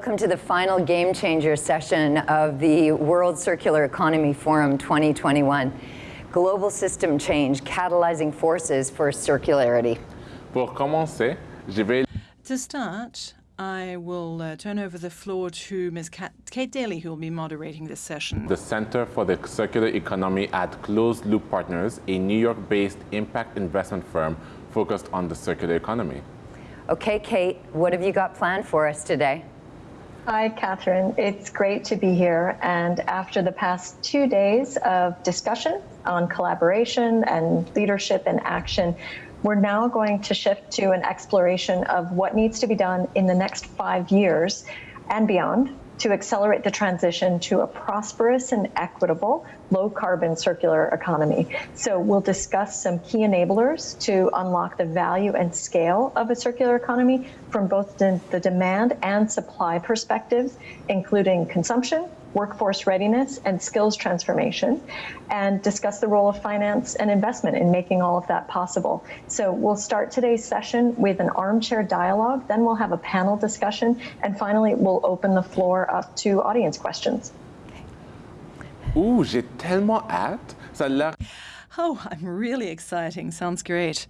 Welcome to the final Game Changer session of the World Circular Economy Forum 2021. Global system change, catalyzing forces for circularity. Pour commencer, je vais... To start, I will uh, turn over the floor to Ms. Kate Daly, who will be moderating this session. The Center for the Circular Economy at Closed Loop Partners, a New York-based impact investment firm focused on the circular economy. Okay, Kate, what have you got planned for us today? Hi, Catherine. It's great to be here. And after the past two days of discussion on collaboration and leadership and action, we're now going to shift to an exploration of what needs to be done in the next five years and beyond to accelerate the transition to a prosperous and equitable low carbon circular economy. So we'll discuss some key enablers to unlock the value and scale of a circular economy from both the, the demand and supply perspectives, including consumption, workforce readiness and skills transformation and discuss the role of finance and investment in making all of that possible. So we'll start today's session with an armchair dialogue, then we'll have a panel discussion, and finally we'll open the floor up to audience questions. Ouh, j'ai tellement hâte. Ça a. Oh, I'm really exciting. Sounds great.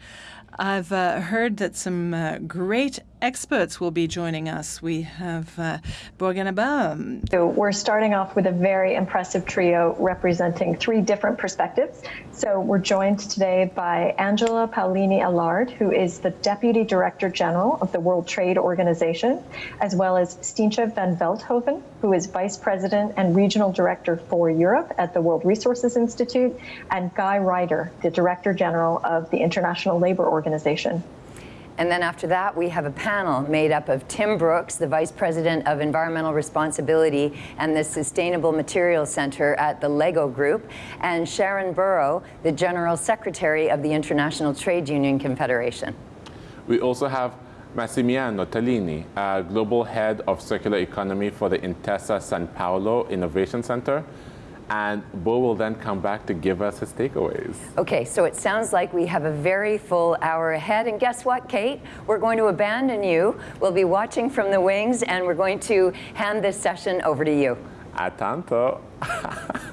I've uh, heard that some uh, great experts will be joining us. We have uh, Bo Aganaba. So we're starting off with a very impressive trio representing three different perspectives. So we're joined today by Angela Paolini Ellard, who is the Deputy Director General of the World Trade Organization, as well as Stientje van Veldhoven, who is Vice President and Regional Director for Europe at the World Resources Institute, and Guy Ryder, the Director General of the International Labor Organization. And then after that, we have a panel made up of Tim Brooks, the Vice President of Environmental Responsibility and the Sustainable Materials Center at the LEGO Group, and Sharon Burrow, the General Secretary of the International Trade Union Confederation. We also have Massimiano Tellini, uh, Global Head of Circular Economy for the Intesa San Paolo Innovation Center, and Bo will then come back to give us his takeaways. Okay, so it sounds like we have a very full hour ahead. And guess what, Kate? We're going to abandon you. We'll be watching from the wings, and we're going to hand this session over to you. A tanto.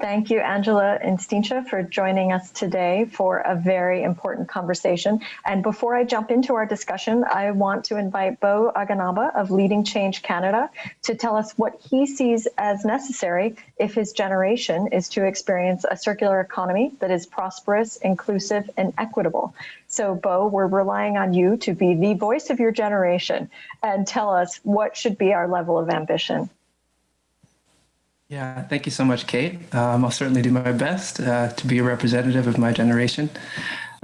Thank you, Angela and Stientje, for joining us today for a very important conversation. And before I jump into our discussion, I want to invite Bo Aganaba of Leading Change Canada to tell us what he sees as necessary if his generation is to experience a circular economy that is prosperous, inclusive, and equitable. So, Bo, we're relying on you to be the voice of your generation and tell us what should be our level of ambition. Yeah, thank you so much, Kate. Um, I'll certainly do my best uh, to be a representative of my generation.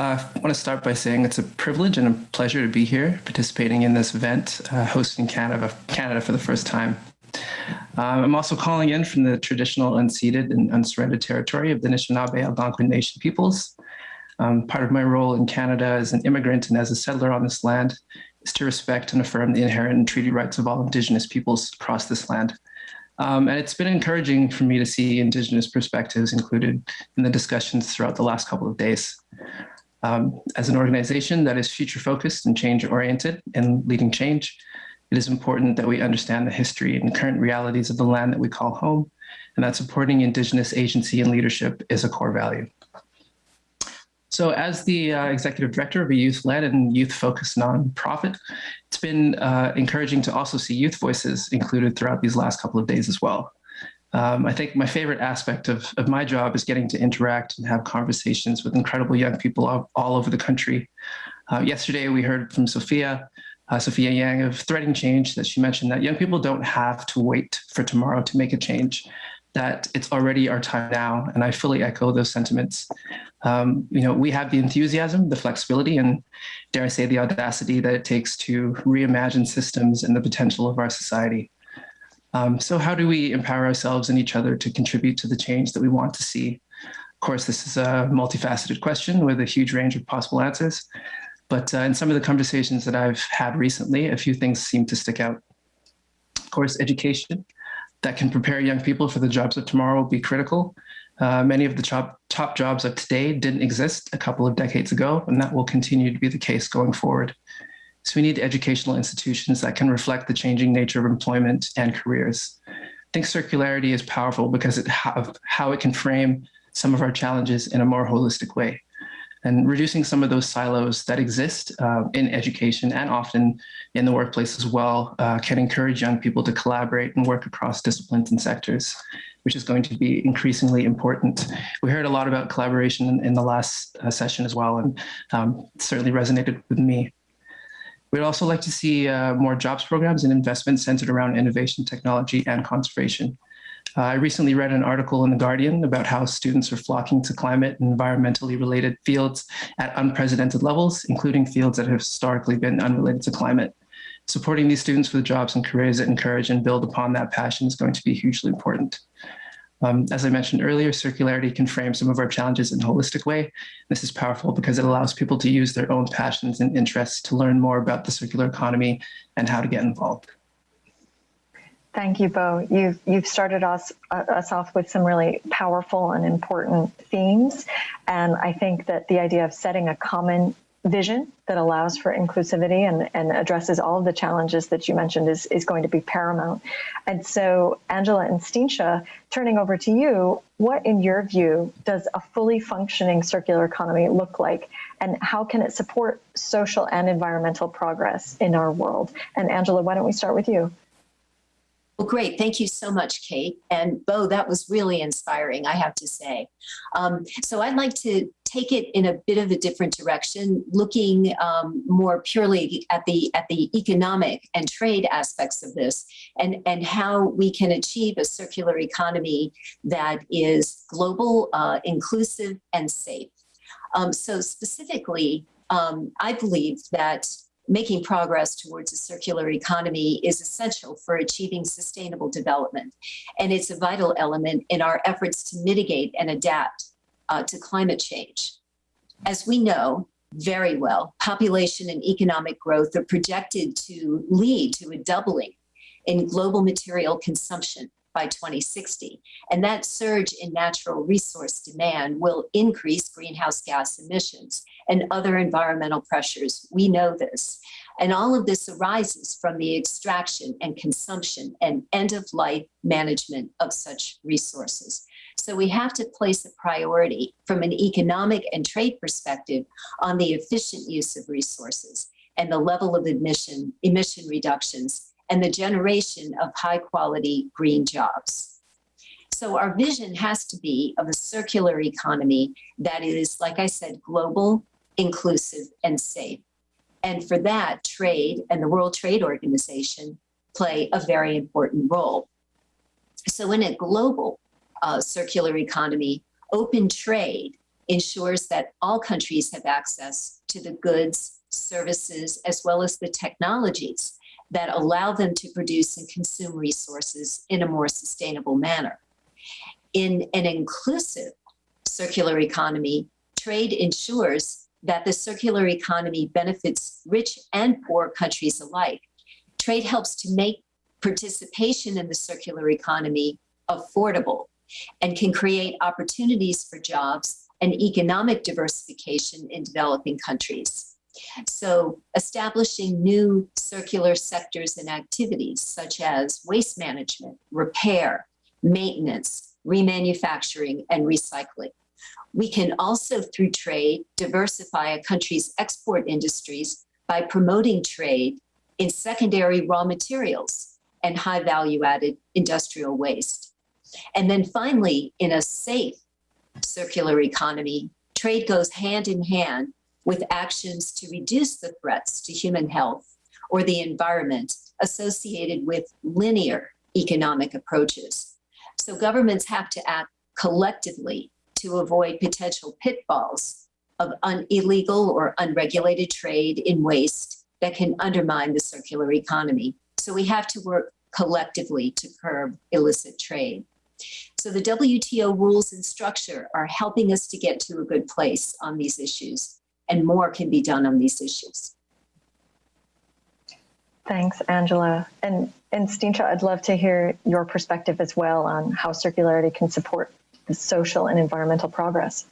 Uh, I want to start by saying it's a privilege and a pleasure to be here participating in this event, uh, hosting Canada, Canada for the first time. Um, I'm also calling in from the traditional unceded and unsurrendered territory of the Anishinaabe Algonquin Nation peoples. Um, part of my role in Canada as an immigrant and as a settler on this land is to respect and affirm the inherent and treaty rights of all Indigenous peoples across this land. Um, and it's been encouraging for me to see Indigenous perspectives included in the discussions throughout the last couple of days. Um, as an organization that is future focused and change oriented and leading change, it is important that we understand the history and current realities of the land that we call home, and that supporting Indigenous agency and leadership is a core value. So as the uh, executive director of a youth-led and youth-focused nonprofit, it's been uh, encouraging to also see youth voices included throughout these last couple of days as well. Um, I think my favorite aspect of, of my job is getting to interact and have conversations with incredible young people all, all over the country. Uh, yesterday, we heard from Sophia, uh, Sophia Yang of Threading Change, that she mentioned that young people don't have to wait for tomorrow to make a change that it's already our time now. And I fully echo those sentiments. Um, you know, we have the enthusiasm, the flexibility, and dare I say the audacity that it takes to reimagine systems and the potential of our society. Um, so how do we empower ourselves and each other to contribute to the change that we want to see? Of course, this is a multifaceted question with a huge range of possible answers. But uh, in some of the conversations that I've had recently, a few things seem to stick out. Of course, education that can prepare young people for the jobs of tomorrow will be critical. Uh, many of the top, top jobs of today didn't exist a couple of decades ago, and that will continue to be the case going forward. So we need educational institutions that can reflect the changing nature of employment and careers. I think circularity is powerful because it how it can frame some of our challenges in a more holistic way. And reducing some of those silos that exist uh, in education and often in the workplace as well uh, can encourage young people to collaborate and work across disciplines and sectors, which is going to be increasingly important. We heard a lot about collaboration in, in the last uh, session as well, and um, certainly resonated with me. We'd also like to see uh, more jobs programs and investments centered around innovation, technology, and conservation. Uh, I recently read an article in The Guardian about how students are flocking to climate and environmentally related fields at unprecedented levels, including fields that have historically been unrelated to climate. Supporting these students with jobs and careers that encourage and build upon that passion is going to be hugely important. Um, as I mentioned earlier, circularity can frame some of our challenges in a holistic way. This is powerful because it allows people to use their own passions and interests to learn more about the circular economy and how to get involved. Thank you, Bo. You've you've started us uh, us off with some really powerful and important themes, and I think that the idea of setting a common vision that allows for inclusivity and, and addresses all of the challenges that you mentioned is, is going to be paramount. And so, Angela and Stientje, turning over to you, what, in your view, does a fully functioning circular economy look like? And how can it support social and environmental progress in our world? And Angela, why don't we start with you? Well, great. Thank you so much, Kate. And Bo, that was really inspiring, I have to say. Um, so I'd like to take it in a bit of a different direction, looking um, more purely at the at the economic and trade aspects of this, and and how we can achieve a circular economy that is global, uh, inclusive, and safe. Um, so specifically, um, I believe that making progress towards a circular economy is essential for achieving sustainable development. And it's a vital element in our efforts to mitigate and adapt uh, to climate change. As we know very well, population and economic growth are projected to lead to a doubling in global material consumption by 2060. And that surge in natural resource demand will increase greenhouse gas emissions and other environmental pressures. We know this. And all of this arises from the extraction and consumption and end of life management of such resources. So we have to place a priority from an economic and trade perspective on the efficient use of resources and the level of emission, emission reductions and the generation of high quality green jobs. So our vision has to be of a circular economy that is, like I said, global, inclusive, and safe. And for that, trade and the World Trade Organization play a very important role. So in a global uh, circular economy, open trade ensures that all countries have access to the goods, services, as well as the technologies that allow them to produce and consume resources in a more sustainable manner. In an inclusive circular economy, trade ensures that the circular economy benefits rich and poor countries alike. Trade helps to make participation in the circular economy affordable and can create opportunities for jobs and economic diversification in developing countries. So establishing new circular sectors and activities such as waste management, repair, maintenance, remanufacturing, and recycling. We can also, through trade, diversify a country's export industries by promoting trade in secondary raw materials and high value added industrial waste. And then finally, in a safe circular economy, trade goes hand in hand with actions to reduce the threats to human health or the environment associated with linear economic approaches. So governments have to act collectively to avoid potential pitfalls of illegal or unregulated trade in waste that can undermine the circular economy. So we have to work collectively to curb illicit trade. So the WTO rules and structure are helping us to get to a good place on these issues and more can be done on these issues. Thanks, Angela. And, and Stientje, I'd love to hear your perspective as well on how circularity can support the social and environmental progress.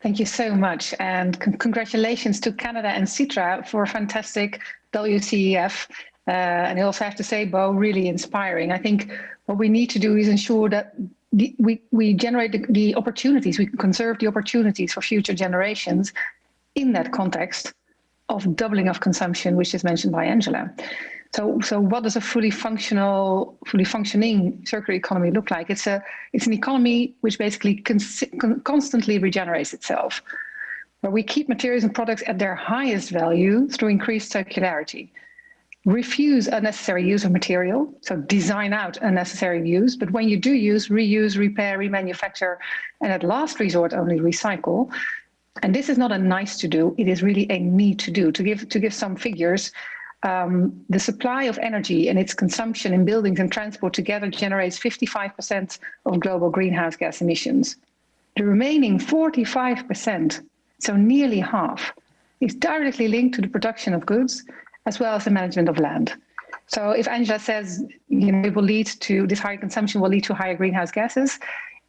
Thank you so much. And con congratulations to Canada and Sitra for a fantastic WCEF. Uh, and I also have to say, Bo, really inspiring. I think what we need to do is ensure that the, we, we generate the, the opportunities, we conserve the opportunities for future generations in that context of doubling of consumption, which is mentioned by Angela. So, so what does a fully functional, fully functioning circular economy look like? It's a, it's an economy which basically con constantly regenerates itself, where we keep materials and products at their highest value through increased circularity. Refuse unnecessary use of material, so design out unnecessary use, but when you do use, reuse, repair, remanufacture, and at last resort only recycle. And this is not a nice to do, it is really a need to do. To give, to give some figures, um, the supply of energy and its consumption in buildings and transport together generates 55% of global greenhouse gas emissions. The remaining 45%, so nearly half, is directly linked to the production of goods as well as the management of land. So if Angela says, you know, it will lead to this higher consumption will lead to higher greenhouse gases,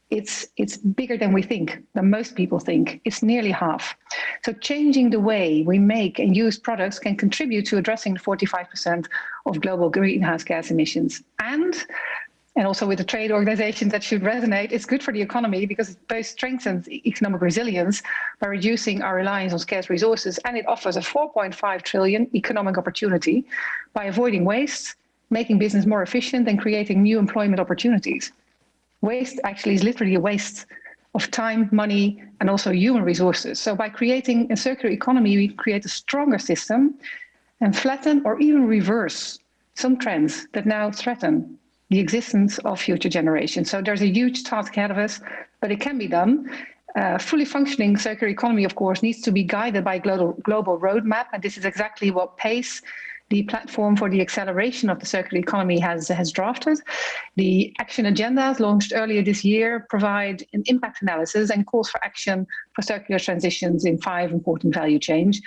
it's it's bigger than we think, than most people think. It's nearly half. So changing the way we make and use products can contribute to addressing 45% of global greenhouse gas emissions. And and also with the trade organizations that should resonate, it's good for the economy because it both strengthens economic resilience by reducing our reliance on scarce resources and it offers a 4.5 trillion economic opportunity by avoiding waste, making business more efficient and creating new employment opportunities. Waste actually is literally a waste of time, money, and also human resources. So by creating a circular economy, we create a stronger system and flatten or even reverse some trends that now threaten the existence of future generations. So there's a huge task ahead of us, but it can be done. Uh, fully functioning circular economy, of course, needs to be guided by global, global roadmap, and this is exactly what PACE the platform for the acceleration of the circular economy has, has drafted. The action agendas launched earlier this year provide an impact analysis and calls for action for circular transitions in five important value chains.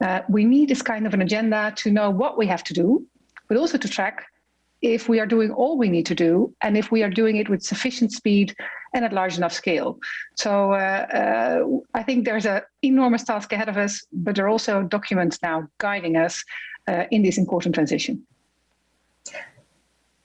Uh, we need this kind of an agenda to know what we have to do, but also to track if we are doing all we need to do and if we are doing it with sufficient speed and at large enough scale. So uh, uh, I think there's an enormous task ahead of us, but there are also documents now guiding us uh, in this important transition.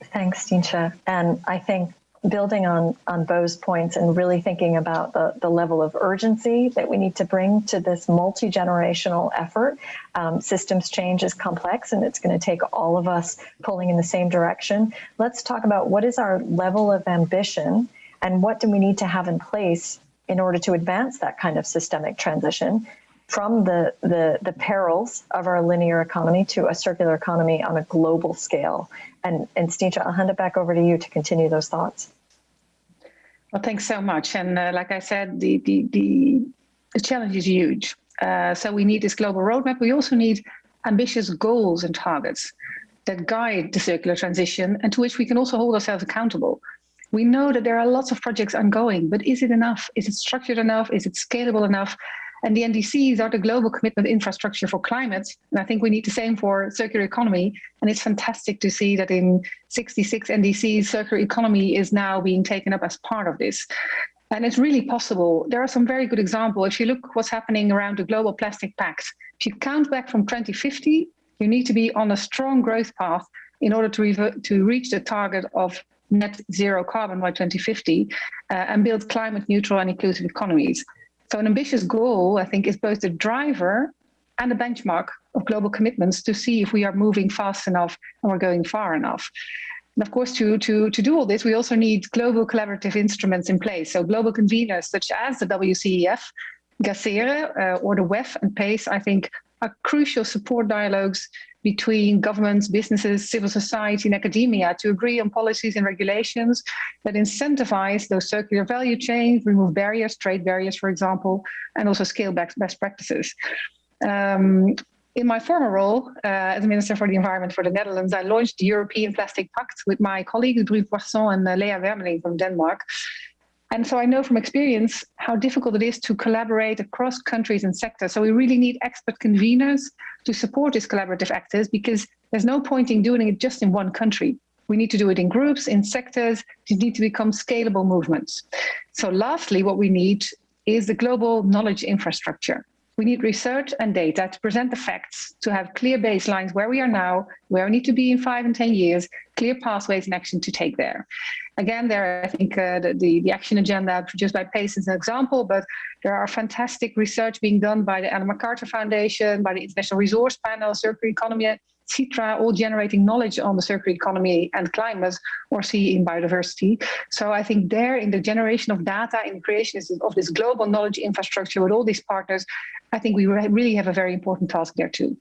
Thanks, Stientje. And I think building on, on Bo's points and really thinking about the, the level of urgency that we need to bring to this multi-generational effort. Um, systems change is complex and it's going to take all of us pulling in the same direction. Let's talk about what is our level of ambition and what do we need to have in place in order to advance that kind of systemic transition from the, the, the perils of our linear economy to a circular economy on a global scale. And, and Stientje, I'll hand it back over to you to continue those thoughts. Well, thanks so much. And uh, like I said, the, the, the, the challenge is huge. Uh, so we need this global roadmap. We also need ambitious goals and targets that guide the circular transition and to which we can also hold ourselves accountable. We know that there are lots of projects ongoing, but is it enough? Is it structured enough? Is it scalable enough? And the NDCs are the global commitment infrastructure for climate. And I think we need the same for circular economy. And it's fantastic to see that in 66 NDCs, circular economy is now being taken up as part of this. And it's really possible. There are some very good examples. If you look what's happening around the Global Plastic Pact, if you count back from 2050, you need to be on a strong growth path in order to, to reach the target of net zero carbon by 2050 uh, and build climate neutral and inclusive economies. So an ambitious goal, I think, is both the driver and a benchmark of global commitments to see if we are moving fast enough and we're going far enough. And of course, to, to, to do all this, we also need global collaborative instruments in place. So global conveners such as the WCEF, GACERE, uh, or the WEF and PACE, I think, are crucial support dialogues between governments, businesses, civil society, and academia to agree on policies and regulations that incentivize those circular value chains, remove barriers, trade barriers, for example, and also scale back best practices. Um, in my former role uh, as Minister for the Environment for the Netherlands, I launched the European Plastic Pact with my colleagues, Brune Poirson and uh, Lea Wermelin from Denmark. And so I know from experience how difficult it is to collaborate across countries and sectors. So we really need expert conveners to support these collaborative actors because there's no point in doing it just in one country. We need to do it in groups, in sectors. These need to become scalable movements. So lastly, what we need is the global knowledge infrastructure. We need research and data to present the facts, to have clear baselines where we are now, where we need to be in five and 10 years, clear pathways and action to take there. Again, there, I think uh, the, the, action agenda produced by PACE is an example, but there are fantastic research being done by the Ellen MacArthur Foundation, by the International Resource Panel, Circle Economy, Sitra, all generating knowledge on the circular economy and climate or sea in biodiversity. So I think there in the generation of data in creation of this global knowledge infrastructure with all these partners, I think we really have a very important task there too.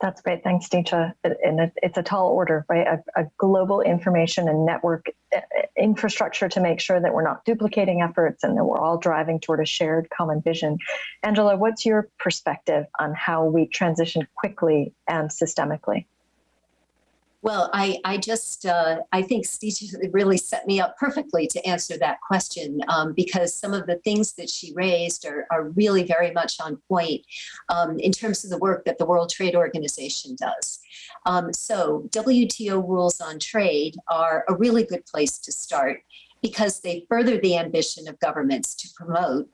That's great. Thanks, Dietra. And it's a tall order, right? A, a, global information and network uh, infrastructure to make sure that we're not duplicating efforts and that we're all driving toward a shared common vision. Angela, what's your perspective on how we transition quickly and systemically? Well, I, I just, uh, I think Steve really set me up perfectly to answer that question um, because some of the things that she raised are, are really very much on point um, in terms of the work that the World Trade Organization does. Um, so WTO rules on trade are a really good place to start because they further the ambition of governments to promote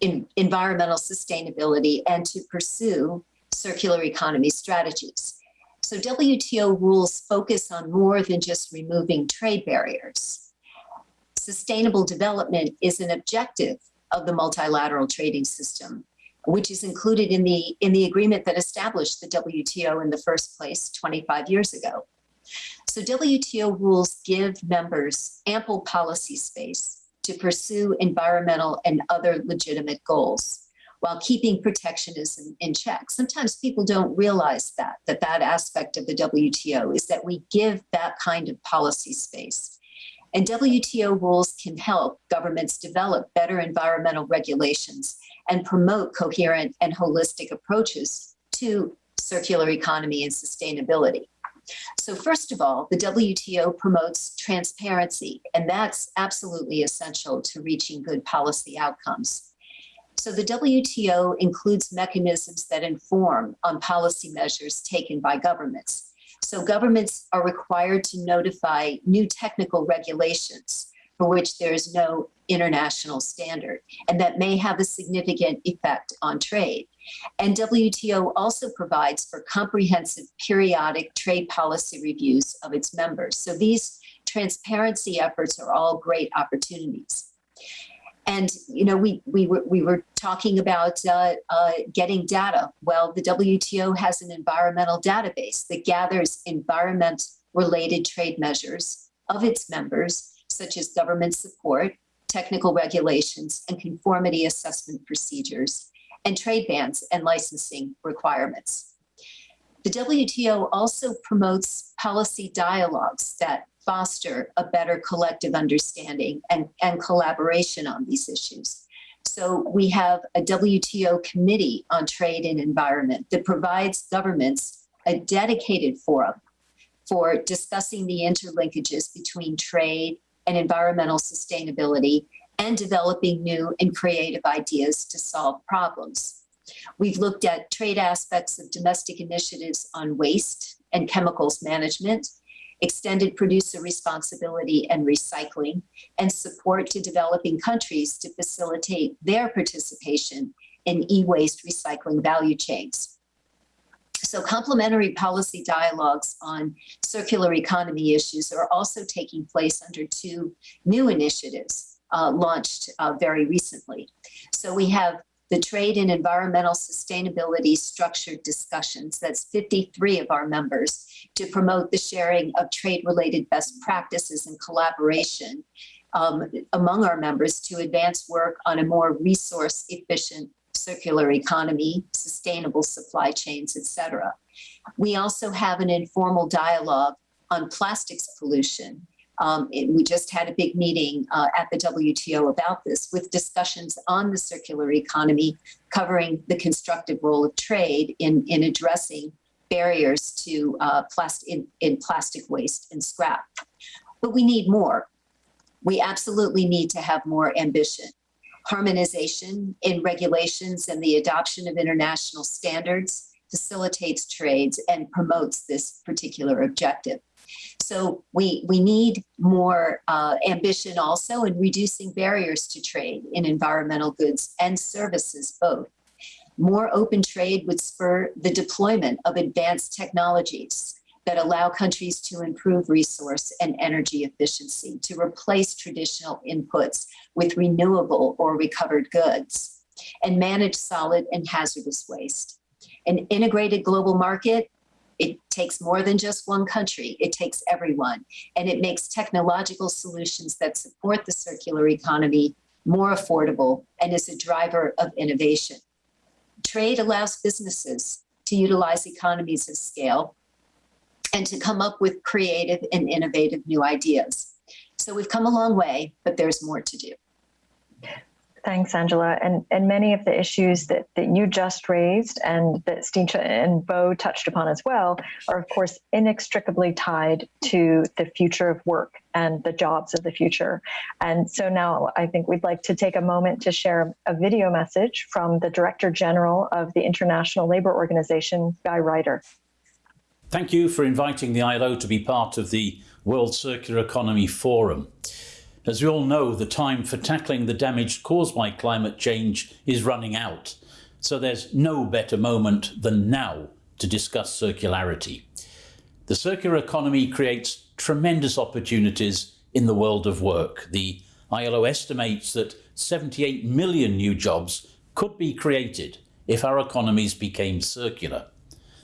environmental sustainability and to pursue circular economy strategies. So WTO rules focus on more than just removing trade barriers. Sustainable development is an objective of the multilateral trading system, which is included in the, in the agreement that established the WTO in the first place 25 years ago. So WTO rules give members ample policy space to pursue environmental and other legitimate goals while keeping protectionism in check. Sometimes people don't realize that, that that aspect of the WTO is that we give that kind of policy space. And WTO rules can help governments develop better environmental regulations and promote coherent and holistic approaches to circular economy and sustainability. So first of all, the WTO promotes transparency, and that's absolutely essential to reaching good policy outcomes. So the WTO includes mechanisms that inform on policy measures taken by governments. So governments are required to notify new technical regulations for which there is no international standard, and that may have a significant effect on trade. And WTO also provides for comprehensive periodic trade policy reviews of its members. So these transparency efforts are all great opportunities. And you know, we we were we were talking about uh, uh, getting data. Well, the WTO has an environmental database that gathers environment-related trade measures of its members, such as government support, technical regulations, and conformity assessment procedures, and trade bans and licensing requirements. The WTO also promotes policy dialogues that foster a better collective understanding and, and collaboration on these issues. So we have a WTO committee on trade and environment that provides governments a dedicated forum for discussing the interlinkages between trade and environmental sustainability and developing new and creative ideas to solve problems. We've looked at trade aspects of domestic initiatives on waste and chemicals management extended producer responsibility and recycling, and support to developing countries to facilitate their participation in e-waste recycling value chains. So complementary policy dialogues on circular economy issues are also taking place under two new initiatives uh, launched uh, very recently. So we have the trade and environmental sustainability structured discussions. That's 53 of our members to promote the sharing of trade related best practices and collaboration um, among our members to advance work on a more resource efficient circular economy, sustainable supply chains, etc. We also have an informal dialogue on plastics pollution um, it, we just had a big meeting uh, at the WTO about this with discussions on the circular economy covering the constructive role of trade in, in addressing barriers to uh, plastic in, in plastic waste and scrap. But we need more. We absolutely need to have more ambition. Harmonization in regulations and the adoption of international standards facilitates trades and promotes this particular objective. So we, we need more uh, ambition also in reducing barriers to trade in environmental goods and services both. More open trade would spur the deployment of advanced technologies that allow countries to improve resource and energy efficiency, to replace traditional inputs with renewable or recovered goods, and manage solid and hazardous waste. An integrated global market, it takes more than just one country, it takes everyone, and it makes technological solutions that support the circular economy more affordable and is a driver of innovation. Trade allows businesses to utilize economies of scale and to come up with creative and innovative new ideas. So we've come a long way, but there's more to do. Thanks, Angela. And, and many of the issues that, that you just raised and that Stientje and Bo touched upon as well are, of course, inextricably tied to the future of work and the jobs of the future. And so now I think we'd like to take a moment to share a video message from the Director General of the International Labour Organization, Guy Ryder. Thank you for inviting the ILO to be part of the World Circular Economy Forum. As we all know, the time for tackling the damage caused by climate change is running out, so there's no better moment than now to discuss circularity. The circular economy creates tremendous opportunities in the world of work. The ILO estimates that 78 million new jobs could be created if our economies became circular.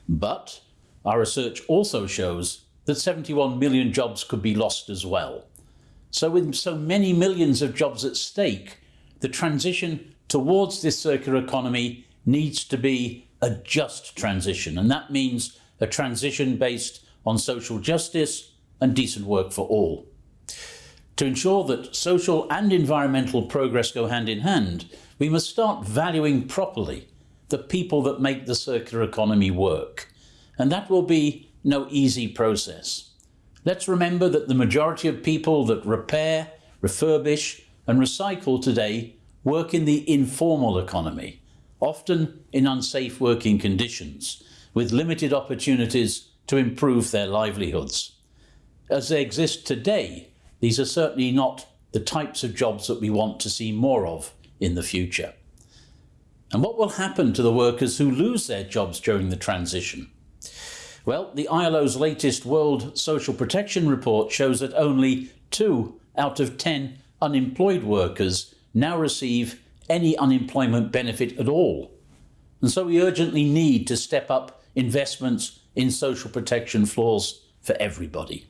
But our research also shows that 71 million jobs could be lost as well. So with so many millions of jobs at stake, the transition towards this circular economy needs to be a just transition. And that means a transition based on social justice and decent work for all. To ensure that social and environmental progress go hand in hand, we must start valuing properly the people that make the circular economy work. And that will be no easy process. Let's remember that the majority of people that repair, refurbish and recycle today work in the informal economy, often in unsafe working conditions, with limited opportunities to improve their livelihoods. As they exist today, these are certainly not the types of jobs that we want to see more of in the future. And what will happen to the workers who lose their jobs during the transition? Well, the ILO's latest World Social Protection Report shows that only two out of 10 unemployed workers now receive any unemployment benefit at all. And so we urgently need to step up investments in social protection floors for everybody.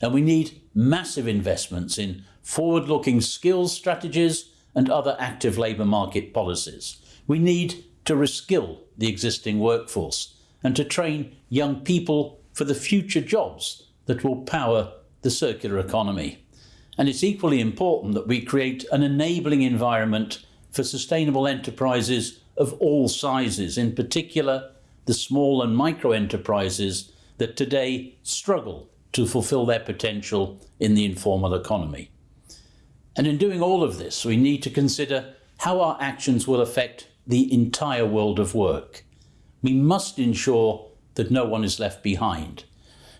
And we need massive investments in forward-looking skills strategies and other active labour market policies. We need to reskill the existing workforce and to train young people for the future jobs that will power the circular economy. And it's equally important that we create an enabling environment for sustainable enterprises of all sizes, in particular the small and micro enterprises that today struggle to fulfill their potential in the informal economy. And in doing all of this, we need to consider how our actions will affect the entire world of work. We must ensure that no one is left behind.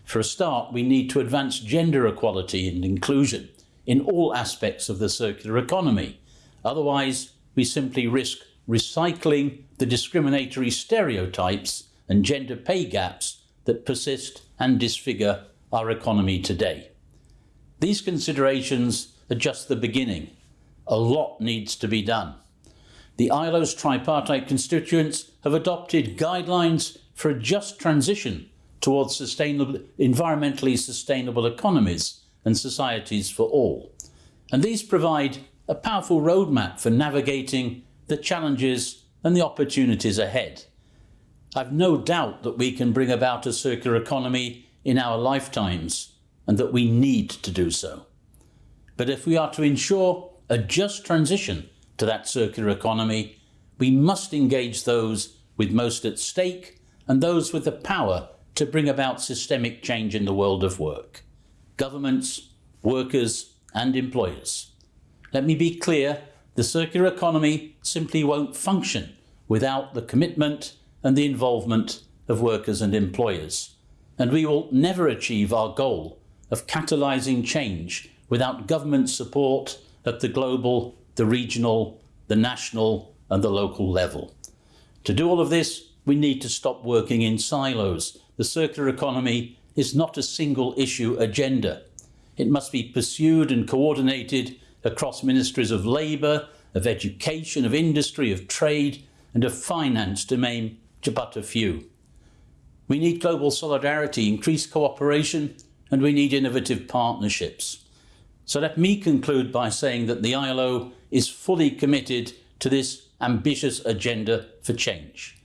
For a start, we need to advance gender equality and inclusion in all aspects of the circular economy. Otherwise, we simply risk recycling the discriminatory stereotypes and gender pay gaps that persist and disfigure our economy today. These considerations are just the beginning. A lot needs to be done the ILO's tripartite constituents have adopted guidelines for a just transition towards sustainable, environmentally sustainable economies and societies for all. And these provide a powerful roadmap for navigating the challenges and the opportunities ahead. I've no doubt that we can bring about a circular economy in our lifetimes and that we need to do so. But if we are to ensure a just transition to that circular economy, we must engage those with most at stake and those with the power to bring about systemic change in the world of work. Governments, workers and employers. Let me be clear, the circular economy simply won't function without the commitment and the involvement of workers and employers. And we will never achieve our goal of catalysing change without government support at the global, the regional, the national and the local level. To do all of this, we need to stop working in silos. The circular economy is not a single issue agenda. It must be pursued and coordinated across ministries of labour, of education, of industry, of trade and of finance to name but a few. We need global solidarity, increased cooperation and we need innovative partnerships. So let me conclude by saying that the ILO is fully committed to this ambitious agenda for change.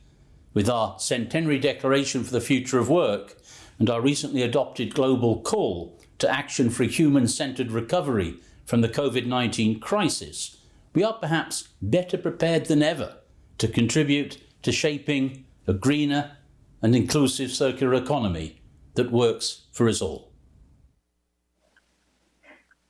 With our centenary declaration for the future of work and our recently adopted global call to action for human-centred recovery from the COVID-19 crisis, we are perhaps better prepared than ever to contribute to shaping a greener and inclusive circular economy that works for us all.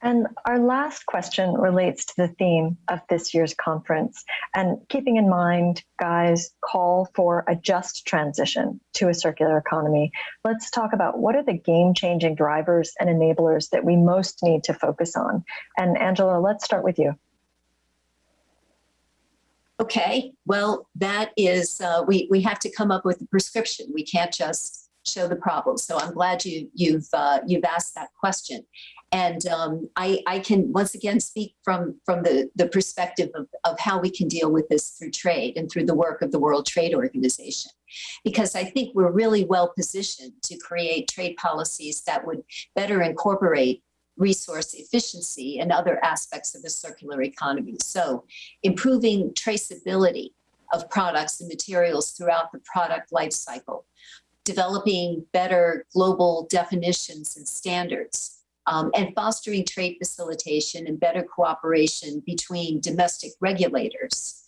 And our last question relates to the theme of this year's conference. And keeping in mind, Guy's, call for a just transition to a circular economy, let's talk about what are the game-changing drivers and enablers that we most need to focus on. And Angela, let's start with you. Okay, well, that is, uh, we, we have to come up with a prescription. We can't just show the problem. So I'm glad you, you've, uh, you've asked that question. And um, I, I, can once again speak from, from the, the perspective of, of how we can deal with this through trade and through the work of the World Trade Organization. Because I think we're really well positioned to create trade policies that would better incorporate resource efficiency and other aspects of the circular economy. So improving traceability of products and materials throughout the product life cycle, developing better global definitions and standards, um, and fostering trade facilitation and better cooperation between domestic regulators,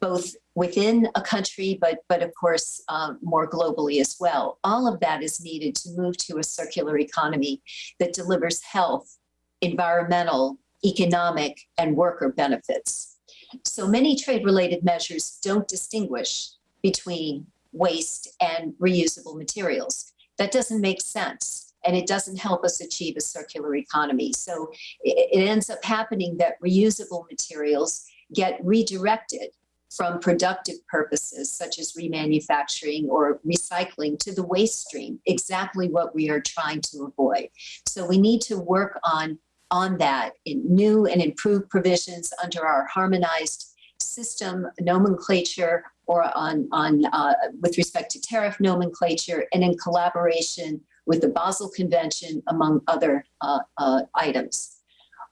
both within a country, but, but of course, um, more globally as well. All of that is needed to move to a circular economy that delivers health, environmental, economic, and worker benefits. So many trade-related measures don't distinguish between waste and reusable materials. That doesn't make sense and it doesn't help us achieve a circular economy. So it, ends up happening that reusable materials get redirected from productive purposes such as remanufacturing or recycling to the waste stream, exactly what we are trying to avoid. So we need to work on, on that in new and improved provisions under our harmonized system nomenclature or on, on uh, with respect to tariff nomenclature and in collaboration with the Basel Convention, among other uh, uh, items.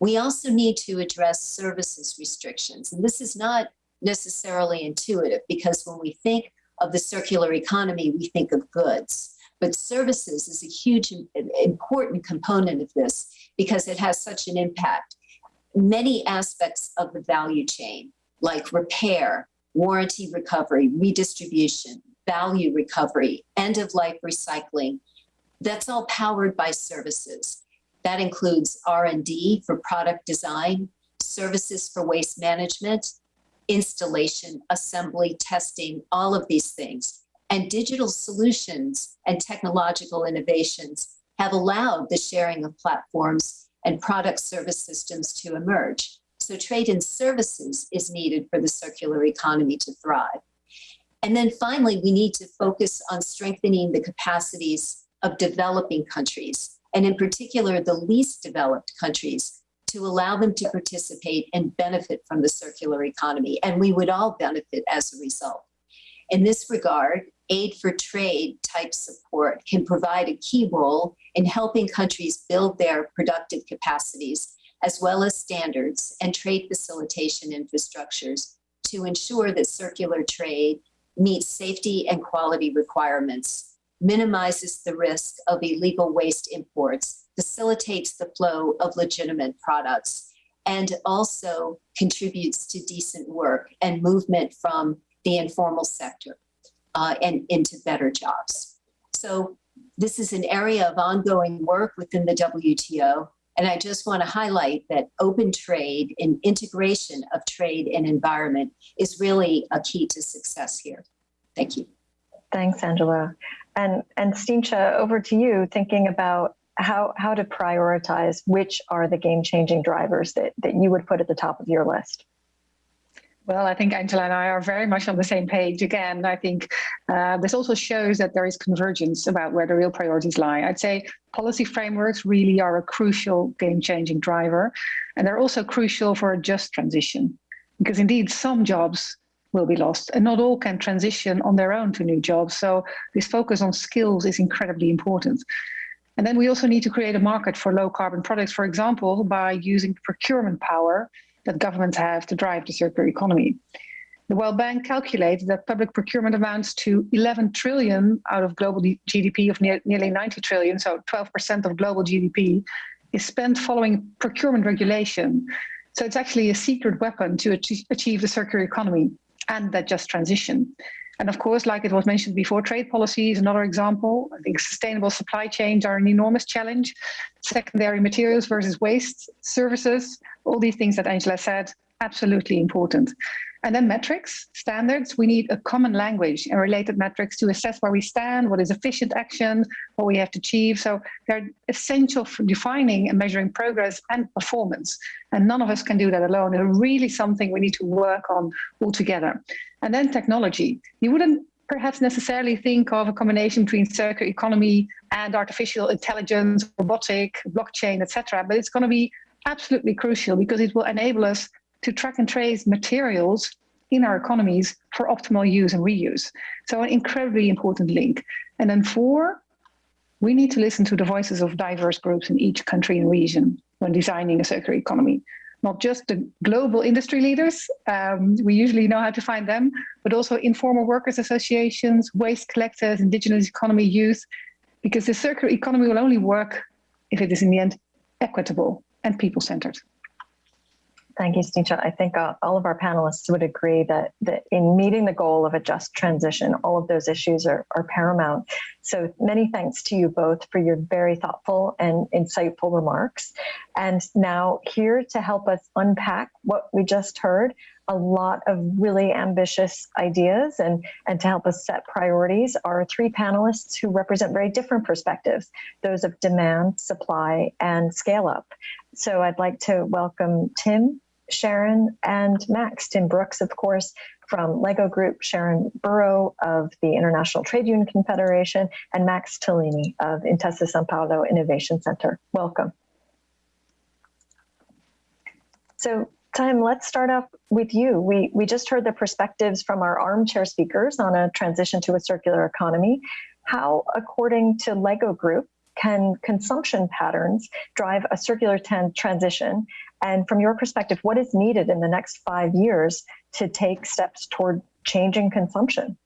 We also need to address services restrictions. And this is not necessarily intuitive because when we think of the circular economy, we think of goods. But services is a huge, important component of this because it has such an impact. Many aspects of the value chain, like repair, warranty recovery, redistribution, value recovery, end of life recycling, that's all powered by services. That includes R&D for product design, services for waste management, installation, assembly, testing, all of these things. And digital solutions and technological innovations have allowed the sharing of platforms and product service systems to emerge. So trade in services is needed for the circular economy to thrive. And then finally, we need to focus on strengthening the capacities of developing countries, and in particular, the least developed countries, to allow them to participate and benefit from the circular economy. And we would all benefit as a result. In this regard, aid for trade type support can provide a key role in helping countries build their productive capacities, as well as standards and trade facilitation infrastructures to ensure that circular trade meets safety and quality requirements minimizes the risk of illegal waste imports, facilitates the flow of legitimate products, and also contributes to decent work and movement from the informal sector uh, and into better jobs. So this is an area of ongoing work within the WTO. And I just want to highlight that open trade and integration of trade and environment is really a key to success here. Thank you. Thanks, Angela. And and Stientje, over to you, thinking about how how to prioritize which are the game-changing drivers that, that you would put at the top of your list. Well, I think Angela and I are very much on the same page. Again, I think uh, this also shows that there is convergence about where the real priorities lie. I'd say policy frameworks really are a crucial game-changing driver, and they're also crucial for a just transition, because indeed some jobs will be lost and not all can transition on their own to new jobs. So this focus on skills is incredibly important. And then we also need to create a market for low carbon products, for example, by using procurement power that governments have to drive the circular economy. The World Bank calculates that public procurement amounts to 11 trillion out of global GDP of nearly 90 trillion, so 12% of global GDP is spent following procurement regulation. So it's actually a secret weapon to achieve the circular economy and that just transition. And of course, like it was mentioned before, trade policy is another example. I think sustainable supply chains are an enormous challenge. Secondary materials versus waste, services, all these things that Angela said, absolutely important. And then metrics, standards, we need a common language and related metrics to assess where we stand, what is efficient action, what we have to achieve. So they're essential for defining and measuring progress and performance. And none of us can do that alone. It's really something we need to work on all together. And then technology. You wouldn't perhaps necessarily think of a combination between circular economy and artificial intelligence, robotic, blockchain, etc. But it's going to be absolutely crucial because it will enable us to track and trace materials in our economies for optimal use and reuse. So an incredibly important link. And then four, we need to listen to the voices of diverse groups in each country and region when designing a circular economy. Not just the global industry leaders, um, we usually know how to find them, but also informal workers associations, waste collectors, indigenous economy youth, because the circular economy will only work if it is in the end equitable and people-centered. Thank you, Stientje. I think uh, all of our panelists would agree that, that in meeting the goal of a just transition, all of those issues are, are paramount. So many thanks to you both for your very thoughtful and insightful remarks. And now here to help us unpack what we just heard, a lot of really ambitious ideas and, and to help us set priorities are three panelists who represent very different perspectives, those of demand, supply, and scale up. So I'd like to welcome Tim, Sharan and Max. Tim Brooks, of course, from LEGO Group, Sharan Burrow of the International Trade Union Confederation, and Max Tellini of Intesa Sanpaolo Innovation Center. Welcome. So Tim, let's start off with you. We, we just heard the perspectives from our armchair speakers on a transition to a circular economy. How, according to LEGO Group, can consumption patterns drive a circular transition? And from your perspective, what is needed in the next five years to take steps toward changing consumption?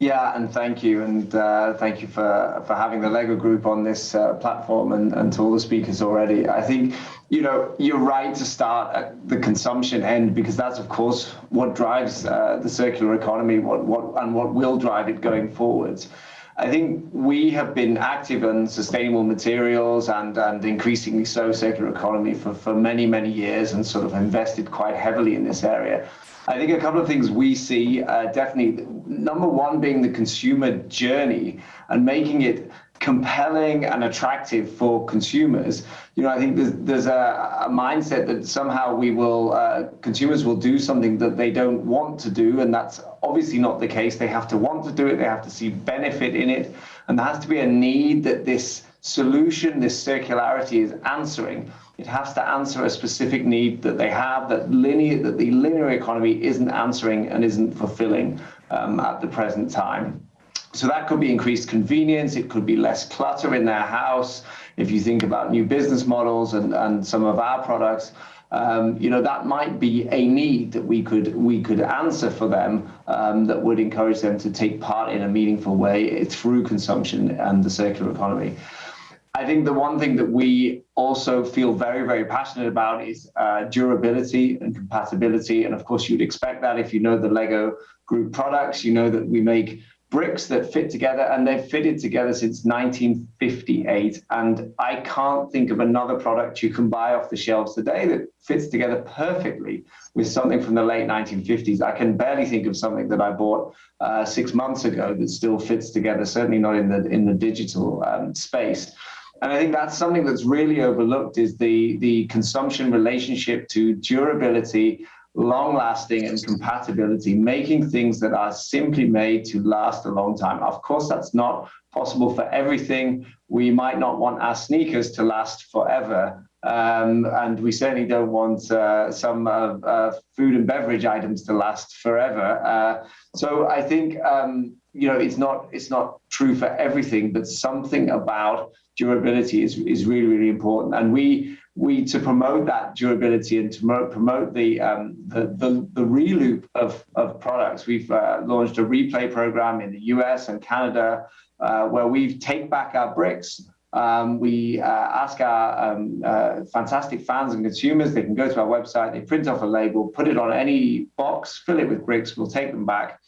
Yeah, and thank you, and uh, thank you for for having the Lego Group on this uh, platform, and, and to all the speakers already. I think you know you're right to start at the consumption end because that's of course what drives uh, the circular economy, what what and what will drive it going forwards. I think we have been active on sustainable materials and, and increasingly so circular economy for, for many, many years and sort of invested quite heavily in this area. I think a couple of things we see uh, definitely number one being the consumer journey and making it compelling and attractive for consumers. You know, I think there's, there's a, a mindset that somehow we will, uh, consumers will do something that they don't want to do, and that's obviously not the case. They have to want to do it, they have to see benefit in it, and there has to be a need that this solution, this circularity is answering. It has to answer a specific need that they have that linear, that the linear economy isn't answering and isn't fulfilling um, at the present time. So that could be increased convenience. It could be less clutter in their house. If you think about new business models and, and some of our products, um, you know that might be a need that we could we could answer for them um, that would encourage them to take part in a meaningful way through consumption and the circular economy. I think the one thing that we also feel very, very passionate about is uh, durability and compatibility. And of course, you'd expect that if you know the Lego group products, you know that we make bricks that fit together and they've fitted together since 1958 and i can't think of another product you can buy off the shelves today that fits together perfectly with something from the late 1950s i can barely think of something that i bought uh, six months ago that still fits together certainly not in the in the digital um, space. And I think that's something that's really overlooked is the, the consumption relationship to durability, long lasting and compatibility, making things that are simply made to last a long time. Of course, that's not possible for everything. We might not want our sneakers to last forever. Um, and we certainly don't want uh, some uh, uh, food and beverage items to last forever. Uh, so I think um, you know it's not it's not true for everything, but something about durability is, is really really important. And we we to promote that durability and to promote, the, um, the, the the reloop of of products, we've uh, launched a replay program in the US and Canada uh, where we take back our bricks. Um, we uh, ask our um, uh, fantastic fans and consumers, they can go to our website, they print off a label, put it on any box, fill it with bricks, we'll take them back,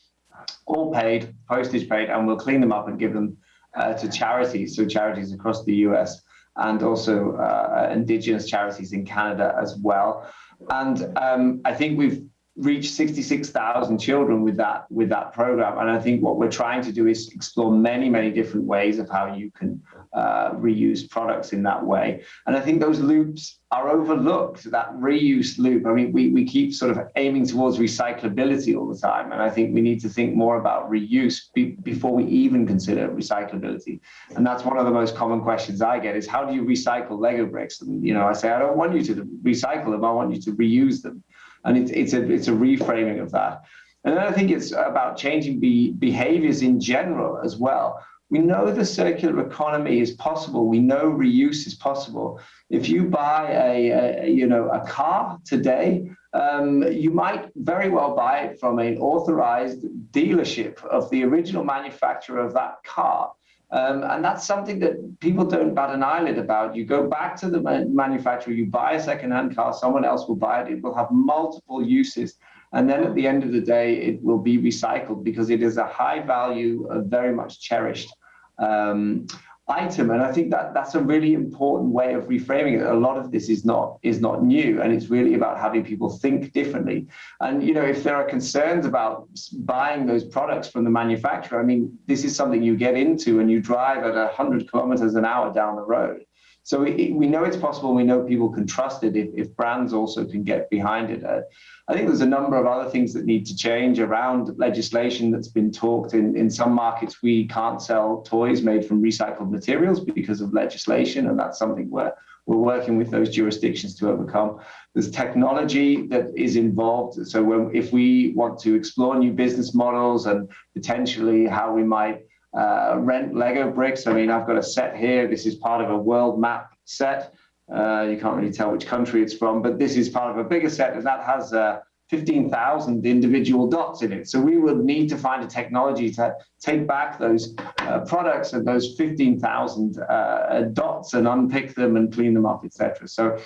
all paid, postage paid, and we'll clean them up and give them uh, to charities, so charities across the US and also uh, indigenous charities in Canada as well. And um, I think we've reached 66,000 children with that with that program. And I think what we're trying to do is explore many, many different ways of how you can uh, reuse products in that way. And I think those loops are overlooked, that reuse loop. I mean, we, we keep sort of aiming towards recyclability all the time. And I think we need to think more about reuse be, before we even consider recyclability. And that's one of the most common questions I get is how do you recycle Lego bricks? And, you know, I say, I don't want you to recycle them. I want you to reuse them. And it's, it's, a, it's a reframing of that. And then I think it's about changing be, behaviors in general as well. We know the circular economy is possible. We know reuse is possible. If you buy a, a you know a car today, um, you might very well buy it from an authorized dealership of the original manufacturer of that car. Um, and that's something that people don't bat an eyelid about. You go back to the manufacturer, you buy a secondhand car, someone else will buy it. It will have multiple uses. And then at the end of the day, it will be recycled because it is a high value, uh, very much cherished um, item. And I think that that's a really important way of reframing it. A lot of this is not is not new, and it's really about having people think differently. And you know, if there are concerns about buying those products from the manufacturer, I mean, this is something you get into and you drive at 100 kilometers an hour down the road. So we, we know it's possible. We know people can trust it if, if brands also can get behind it. Uh, I think there's a number of other things that need to change around legislation that's been talked in. In some markets, we can't sell toys made from recycled materials because of legislation, and that's something where we're working with those jurisdictions to overcome. There's technology that is involved. So when, if we want to explore new business models and potentially how we might uh, rent Lego bricks, I mean, I've got a set here. This is part of a world map set. Uh, you can't really tell which country it's from, but this is part of a bigger set, and that has uh, 15,000 individual dots in it. So we would need to find a technology to take back those uh, products and those 15,000 uh, dots and unpick them and clean them up, etc. So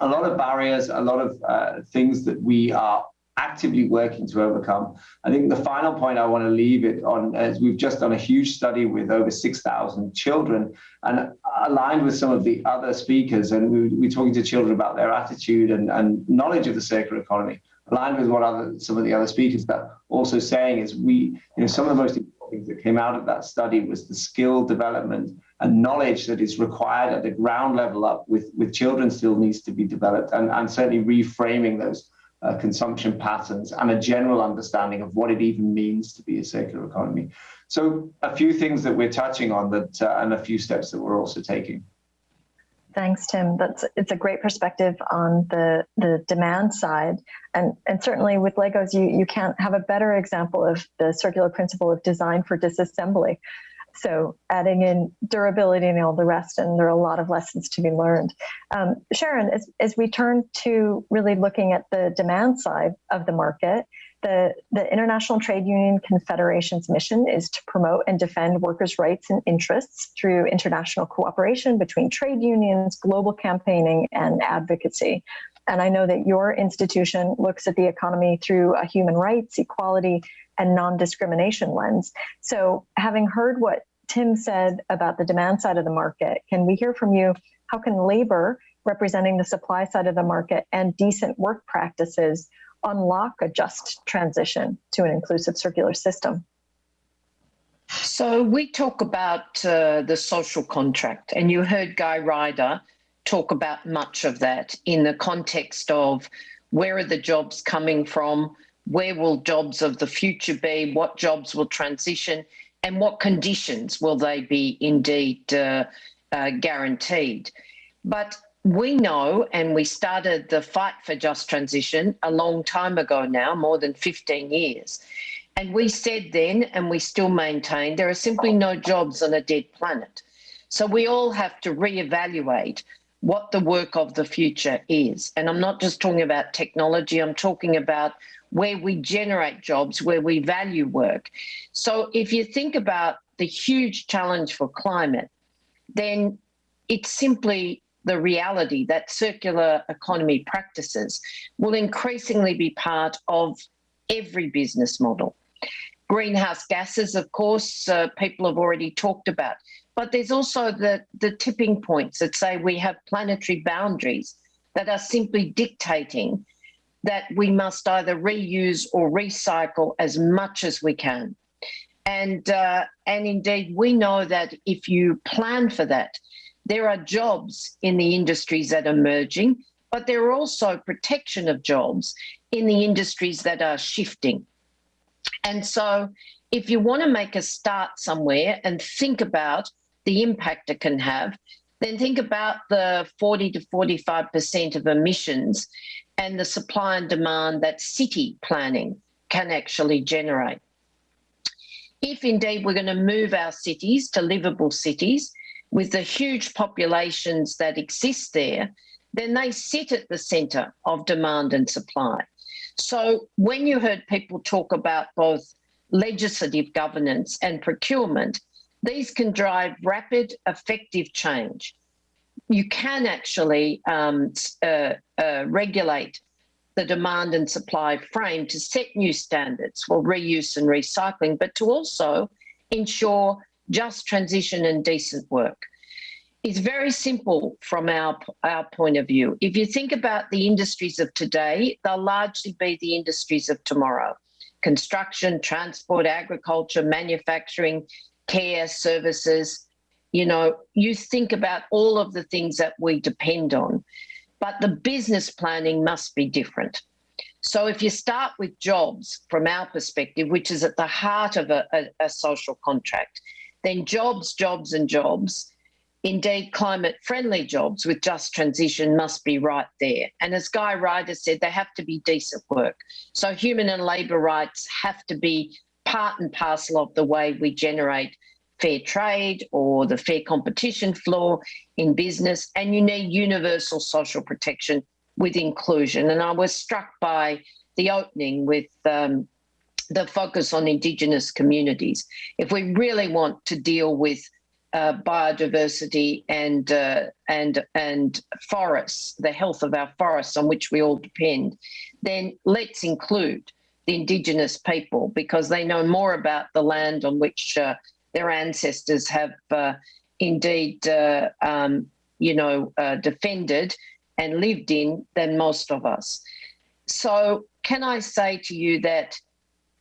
a lot of barriers, a lot of uh, things that we are actively working to overcome. I think the final point I want to leave it on is we've just done a huge study with over 6,000 children and aligned with some of the other speakers and we, we're talking to children about their attitude and, and knowledge of the circular economy, aligned with what other some of the other speakers that also saying is we, you know, some of the most important things that came out of that study was the skill development and knowledge that is required at the ground level up with, with children still needs to be developed and, and certainly reframing those uh, consumption patterns and a general understanding of what it even means to be a circular economy. So a few things that we're touching on that uh, and a few steps that we're also taking. Thanks, Tim. That's it's a great perspective on the the demand side, and and certainly with Legos, you you can't have a better example of the circular principle of design for disassembly. So adding in durability and all the rest, and there are a lot of lessons to be learned. Um, Sharan, as, as we turn to really looking at the demand side of the market, the, the International Trade Union Confederation's mission is to promote and defend workers' rights and interests through international cooperation between trade unions, global campaigning, and advocacy. And I know that your institution looks at the economy through a human rights, equality, and non-discrimination lens. So having heard what Tim said about the demand side of the market, can we hear from you? How can labor representing the supply side of the market and decent work practices unlock a just transition to an inclusive circular system? So we talk about uh, the social contract, and you heard Guy Ryder talk about much of that in the context of where are the jobs coming from, where will jobs of the future be, what jobs will transition, and what conditions will they be indeed uh, uh, guaranteed. But we know, and we started the fight for just transition a long time ago now, more than 15 years. And we said then, and we still maintain, there are simply no jobs on a dead planet. So we all have to reevaluate what the work of the future is. And I'm not just talking about technology, I'm talking about where we generate jobs, where we value work. So if you think about the huge challenge for climate, then it's simply the reality that circular economy practices will increasingly be part of every business model. Greenhouse gases, of course, uh, people have already talked about, but there's also the, the tipping points that say we have planetary boundaries that are simply dictating that we must either reuse or recycle as much as we can. And, uh, and indeed, we know that if you plan for that, there are jobs in the industries that are merging, but there are also protection of jobs in the industries that are shifting. And so if you want to make a start somewhere and think about the impact it can have, then think about the 40 to 45% of emissions and the supply and demand that city planning can actually generate. If indeed we're going to move our cities to livable cities, with the huge populations that exist there, then they sit at the centre of demand and supply. So when you heard people talk about both legislative governance and procurement, these can drive rapid, effective change. You can actually um, uh, uh, regulate the demand and supply frame to set new standards for reuse and recycling, but to also ensure just transition and decent work. It's very simple from our, our point of view. If you think about the industries of today, they'll largely be the industries of tomorrow. Construction, transport, agriculture, manufacturing, care, services. You know, you think about all of the things that we depend on, but the business planning must be different. So if you start with jobs from our perspective, which is at the heart of a, a, a social contract, then jobs, jobs and jobs, indeed climate friendly jobs with just transition must be right there. And as Guy Ryder said, they have to be decent work. So human and labour rights have to be part and parcel of the way we generate fair trade or the fair competition floor in business. And you need universal social protection with inclusion. And I was struck by the opening with um, the focus on Indigenous communities. If we really want to deal with uh, biodiversity and uh, and and forests, the health of our forests on which we all depend, then let's include the indigenous people because they know more about the land on which uh, their ancestors have uh, indeed, uh, um, you know, uh, defended and lived in than most of us. So can I say to you that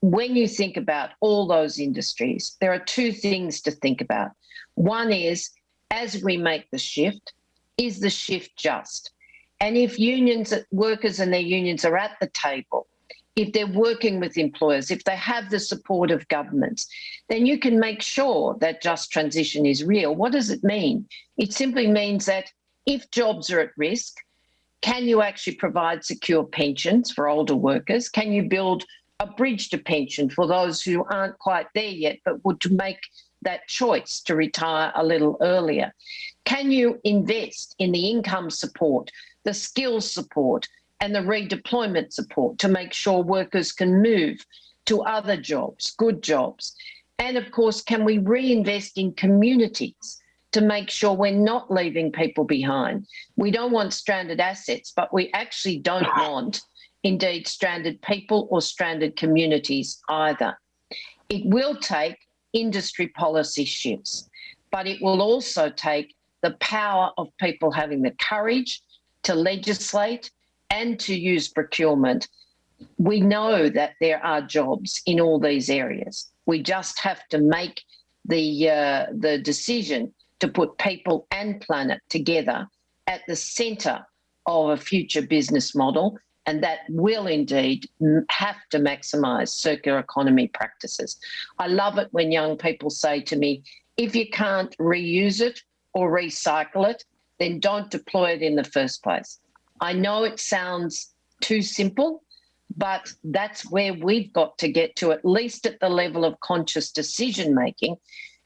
when you think about all those industries, there are two things to think about. One is, as we make the shift, is the shift just? And if unions, workers and their unions are at the table, if they're working with employers, if they have the support of governments, then you can make sure that just transition is real. What does it mean? It simply means that if jobs are at risk, can you actually provide secure pensions for older workers? Can you build a bridge to pension for those who aren't quite there yet, but would to make that choice to retire a little earlier? Can you invest in the income support, the skills support, and the redeployment support to make sure workers can move to other jobs, good jobs? And of course, can we reinvest in communities to make sure we're not leaving people behind? We don't want stranded assets, but we actually don't want indeed stranded people or stranded communities either. It will take industry policy shifts, but it will also take the power of people having the courage to legislate and to use procurement. We know that there are jobs in all these areas. We just have to make the uh, the decision to put people and planet together at the center of a future business model and that will indeed have to maximize circular economy practices. I love it when young people say to me, if you can't reuse it or recycle it, then don't deploy it in the first place. I know it sounds too simple, but that's where we've got to get to, at least at the level of conscious decision making.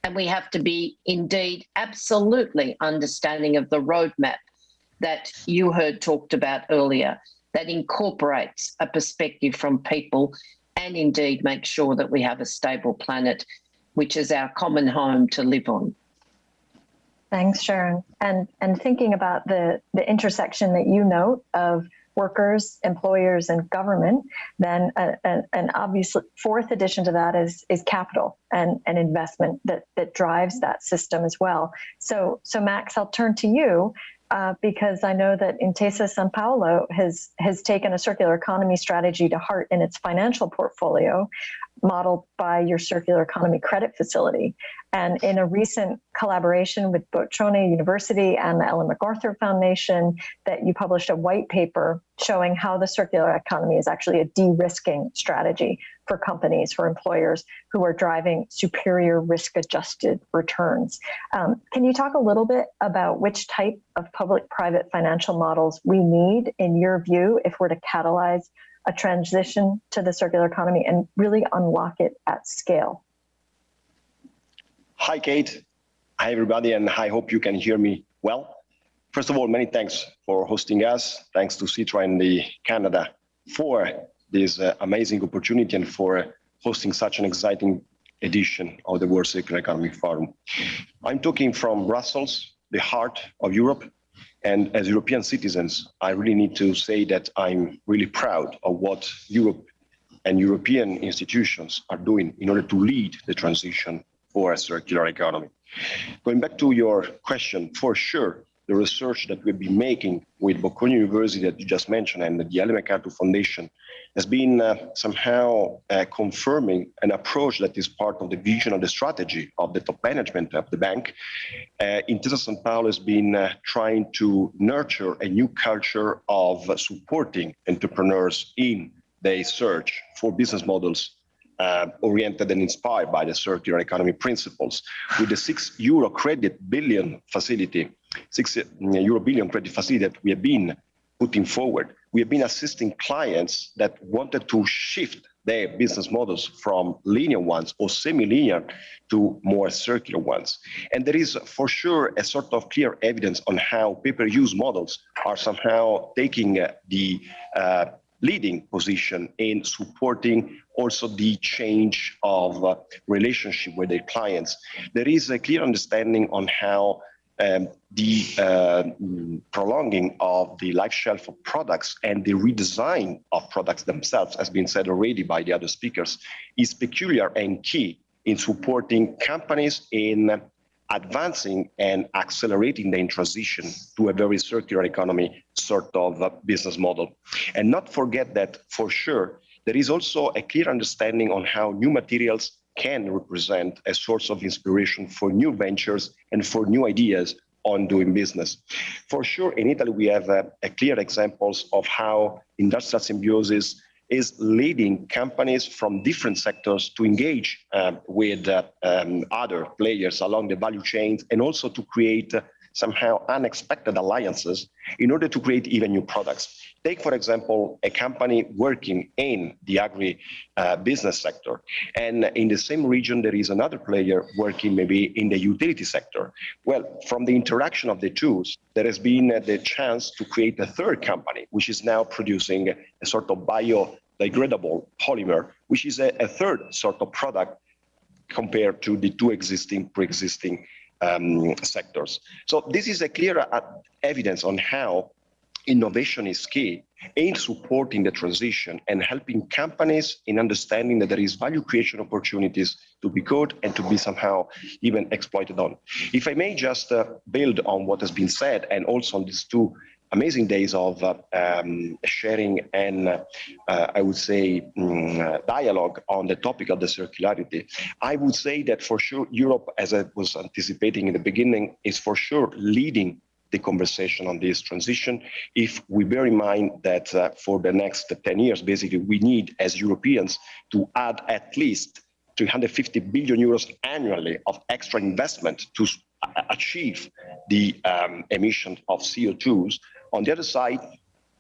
And we have to be indeed absolutely understanding of the roadmap that you heard talked about earlier that incorporates a perspective from people and indeed make sure that we have a stable planet, which is our common home to live on. Thanks, Sharan. And and thinking about the the intersection that you note of workers, employers, and government, then uh, a, an obvious fourth addition to that is is capital and, and investment that that drives that system as well. So so Max, I'll turn to you uh, because I know that Intesa San Paolo has has taken a circular economy strategy to heart in its financial portfolio, modeled by your circular economy credit facility. And in a recent collaboration with Bocconi University and the Ellen MacArthur Foundation, that you published a white paper showing how the circular economy is actually a de-risking strategy for companies, for employers who are driving superior risk-adjusted returns. Um, can you talk a little bit about which type of public-private financial models we need, in your view, if we're to catalyze a transition to the circular economy and really unlock it at scale? Hi, Kate. Hi, everybody, and I hope you can hear me well. First of all, many thanks for hosting us. Thanks to Sitra and the Canada for this uh, amazing opportunity and for hosting such an exciting edition of the World Circular Economy Forum. I'm talking from Brussels, the heart of Europe, and as European citizens, I really need to say that I'm really proud of what Europe and European institutions are doing in order to lead the transition for a circular economy. Going back to your question, for sure, the research that we've been making with Bocconi University that you just mentioned and the Ellen MacArthur Foundation has been uh, somehow uh, confirming an approach that is part of the vision of the strategy of the top management of the bank. Uh, Intesa San Paolo has been uh, trying to nurture a new culture of supporting entrepreneurs in their search for business models uh, oriented and inspired by the circular economy principles. With the six euro credit billion facility, six uh, euro billion credit facility that we have been putting forward, we have been assisting clients that wanted to shift their business models from linear ones or semi-linear to more circular ones. And there is for sure a sort of clear evidence on how pay-per-use models are somehow taking uh, the uh, leading position in supporting also the change of uh, relationship with their clients. There is a clear understanding on how um, the uh, prolonging of the life shelf of products and the redesign of products themselves, as been said already by the other speakers, is peculiar and key in supporting companies in advancing and accelerating the transition to a very circular economy sort of business model. And not forget that for sure, there is also a clear understanding on how new materials can represent a source of inspiration for new ventures and for new ideas on doing business. For sure, in Italy, we have a, a clear examples of how industrial symbiosis is leading companies from different sectors to engage uh, with uh, um, other players along the value chains and also to create uh, somehow unexpected alliances in order to create even new products. Take, for example, a company working in the agri uh, business sector. And in the same region, there is another player working maybe in the utility sector. Well, from the interaction of the two, there has been uh, the chance to create a third company, which is now producing a sort of biodegradable polymer, which is a, a third sort of product compared to the two existing pre-existing um, sectors. So this is a clear uh, evidence on how innovation is key in supporting the transition and helping companies in understanding that there is value creation opportunities to be caught and to be somehow even exploited on. If I may just uh, build on what has been said and also on these two amazing days of um, sharing and uh, I would say um, dialogue on the topic of the circularity. I would say that for sure Europe, as I was anticipating in the beginning, is for sure leading the conversation on this transition if we bear in mind that uh, for the next 10 years, basically, we need as Europeans to add at least 350 billion euros annually of extra investment to achieve the um, emission of CO2s. On the other side,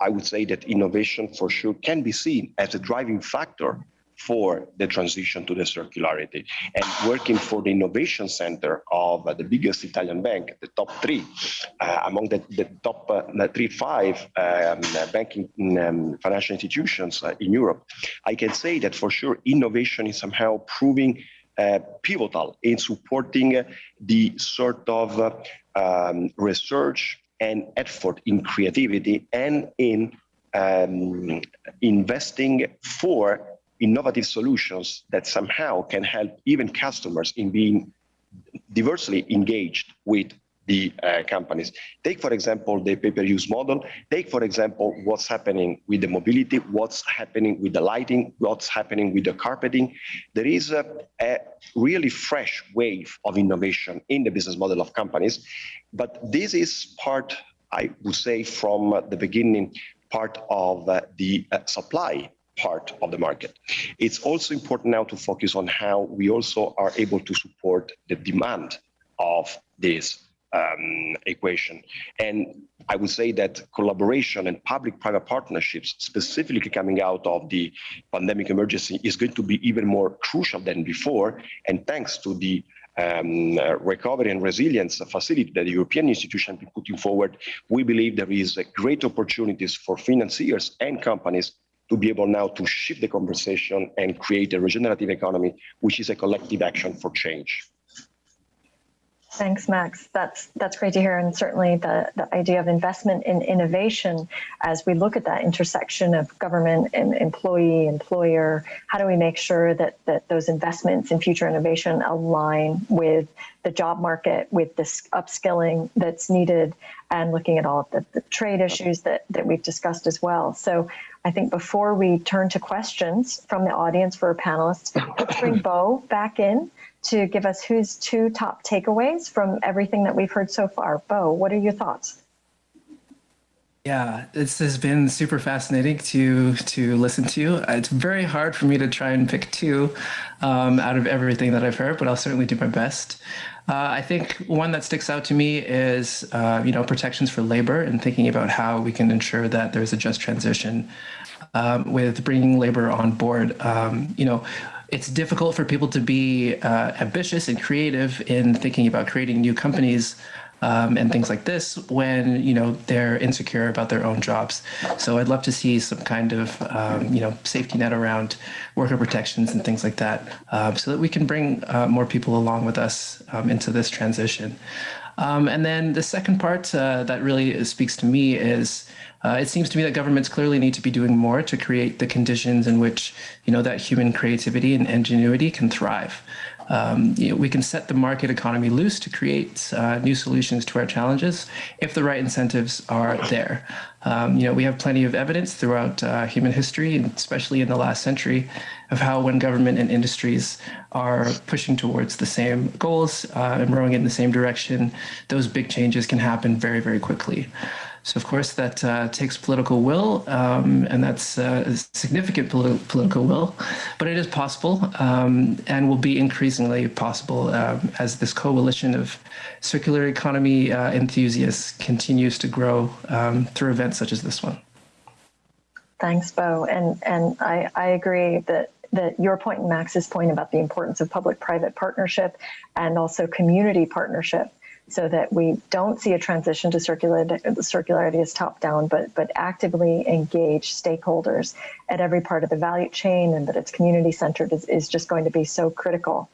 I would say that innovation for sure can be seen as a driving factor for the transition to the circularity and working for the innovation center of uh, the biggest Italian bank, the top three, uh, among the, the top uh, three, five um, banking um, financial institutions uh, in Europe. I can say that for sure innovation is somehow proving uh, pivotal in supporting the sort of um, research and effort in creativity and in um, investing for innovative solutions that somehow can help even customers in being diversely engaged with the uh, companies. Take, for example, the pay-per-use model. Take, for example, what's happening with the mobility, what's happening with the lighting, what's happening with the carpeting. There is a, a really fresh wave of innovation in the business model of companies. But this is part, I would say, from the beginning, part of uh, the uh, supply part of the market. It's also important now to focus on how we also are able to support the demand of this um, equation. And I would say that collaboration and public-private partnerships, specifically coming out of the pandemic emergency, is going to be even more crucial than before. And thanks to the um, uh, recovery and resilience facility that the European institution is putting forward, we believe there is a great opportunities for financiers and companies to be able now to shift the conversation and create a regenerative economy, which is a collective action for change. Thanks, Max. That's that's great to hear, and certainly the the idea of investment in innovation as we look at that intersection of government and employee, employer. How do we make sure that that those investments in future innovation align with the job market, with this upskilling that's needed, and looking at all of the, the trade issues that that we've discussed as well. So I think before we turn to questions from the audience for our panelists, let's bring Bo back in to give us whose two top takeaways from everything that we've heard so far. Bo, what are your thoughts? Yeah, this has been super fascinating to to listen to. It's very hard for me to try and pick two um, out of everything that I've heard, but I'll certainly do my best. Uh, I think one that sticks out to me is uh, you know protections for labor and thinking about how we can ensure that there's a just transition um, with bringing labor on board. Um, you know, it's difficult for people to be uh, ambitious and creative in thinking about creating new companies um, and things like this when you know they're insecure about their own jobs. So I'd love to see some kind of um, you know safety net around worker protections and things like that, uh, so that we can bring uh, more people along with us um, into this transition. Um, and then the second part uh, that really speaks to me is uh, it seems to me that governments clearly need to be doing more to create the conditions in which you know that human creativity and ingenuity can thrive. Um, you know, we can set the market economy loose to create uh, new solutions to our challenges if the right incentives are there. Um, you know, we have plenty of evidence throughout uh, human history, and especially in the last century, of how when government and industries are pushing towards the same goals uh, and rowing in the same direction, those big changes can happen very, very quickly. So, of course, that uh, takes political will, um, and that's uh, significant politi political will, but it is possible um, and will be increasingly possible um, as this coalition of circular economy uh, enthusiasts continues to grow um, through events such as this one. Thanks, Bo. And, and I, I agree that that your point and Max's point about the importance of public-private partnership and also community partnership so that we don't see a transition to circularity, circularity as top down, but, but actively engage stakeholders at every part of the value chain and that it's community centered is, is just going to be so critical.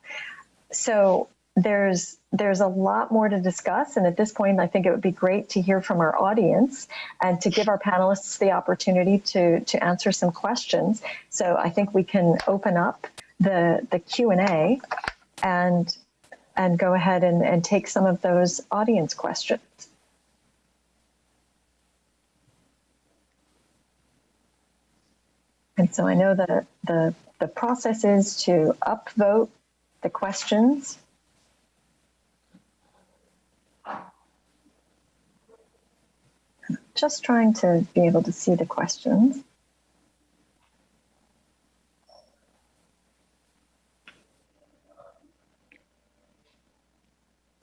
So there's there's a lot more to discuss and at this point i think it would be great to hear from our audience and to give our panelists the opportunity to to answer some questions so i think we can open up the the q&a and and go ahead and, and take some of those audience questions and so i know that the the process is to upvote the questions just trying to be able to see the questions.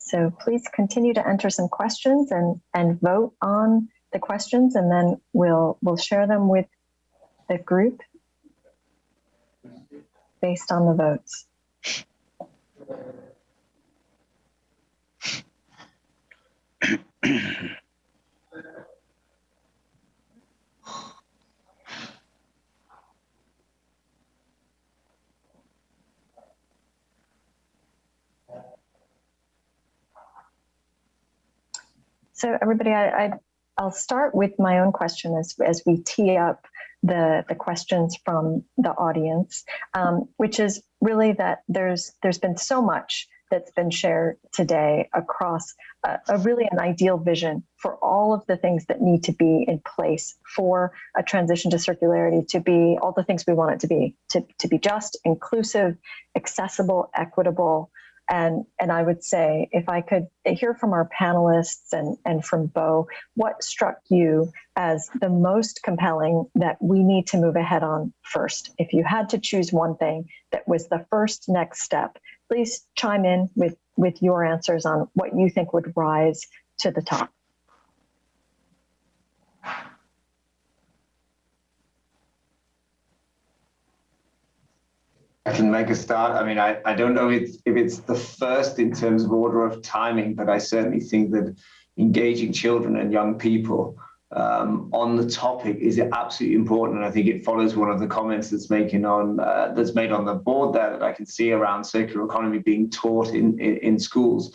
So please continue to enter some questions and, and vote on the questions and then we'll we'll share them with the group based on the votes. So everybody, I, I, I'll start with my own question as, as we tee up the, the questions from the audience, um, which is really that there's there's been so much that's been shared today across a, a, really an ideal vision for all of the things that need to be in place for a transition to circularity to be all the things we want it to be to, to be just inclusive accessible equitable and, and I would say, if I could hear from our panelists and, and from Bo, what struck you as the most compelling that we need to move ahead on first? If you had to choose one thing that was the first next step, please chime in with, with your answers on what you think would rise to the top. I can make a start. I mean, I, I don't know if it's, if it's the first in terms of order of timing, but I certainly think that engaging children and young people um, on the topic is absolutely important. And I think it follows one of the comments that's making on uh, that's made on the board there that I can see around circular economy being taught in, in, in schools.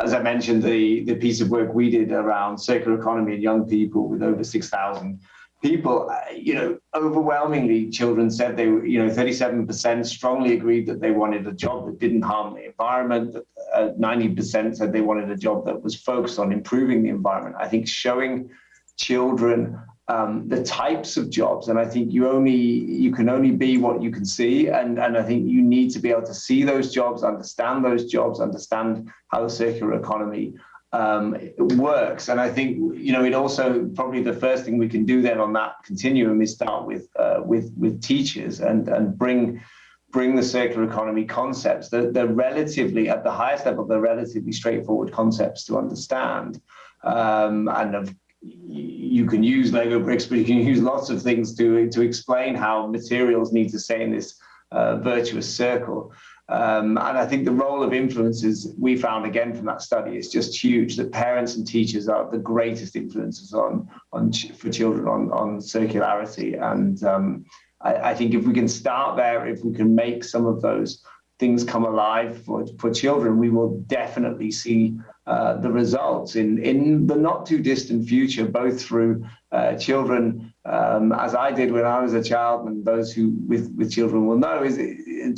As I mentioned, the, the piece of work we did around circular economy and young people with over 6,000 people, uh, you know, overwhelmingly children said they were, you know, 37% strongly agreed that they wanted a job that didn't harm the environment. 90% uh, said they wanted a job that was focused on improving the environment. I think showing children um, the types of jobs, and I think you only you can only be what you can see, and and I think you need to be able to see those jobs, understand those jobs, understand how the circular economy um, works. And I think, you know, it also probably the first thing we can do then on that continuum is start with uh, with with teachers and and bring bring the circular economy concepts. They're, they're relatively at the highest level. They're relatively straightforward concepts to understand, um, and of, you can use Lego bricks, but you can use lots of things to to explain how materials need to stay in this uh, virtuous circle. Um, and I think the role of influencers we found again from that study is just huge. That parents and teachers are the greatest influences on on for children on on circularity. And um, I, I, think if we can start there, if we can make some of those things come alive for for children, we will definitely see uh, the results in in the not too distant future, both through uh, children, um, as I did when I was a child, and those who with with children will know is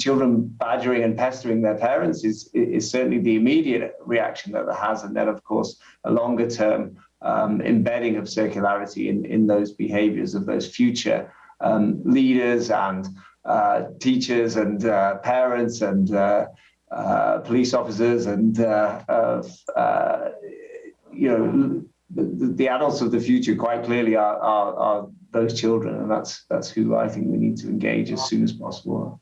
children badgering and pestering their parents is, is certainly the immediate reaction that it has. And then, of course, a longer term um, embedding of circularity in, in those behaviors of those future um, leaders and uh, teachers and uh, parents and uh, uh police officers and uh, uh, you know the, the, adults of the future quite clearly are, are, are those children and that's that's who I think we need to engage as soon as possible.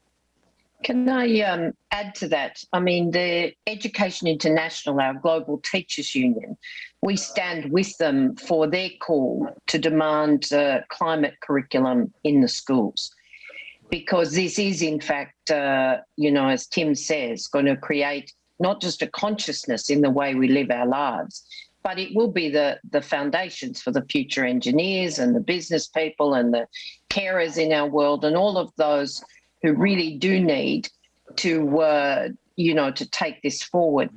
Can I um, add to that? I mean, the Education International, our global teachers union, we stand with them for their call to demand uh, climate curriculum in the schools. Because this is, in fact, uh, you know, as Tim says, going to create not just a consciousness in the way we live our lives, but it will be the, the foundations for the future engineers and the business people and the carers in our world and all of those who really do need to, uh, you know, to take this forward.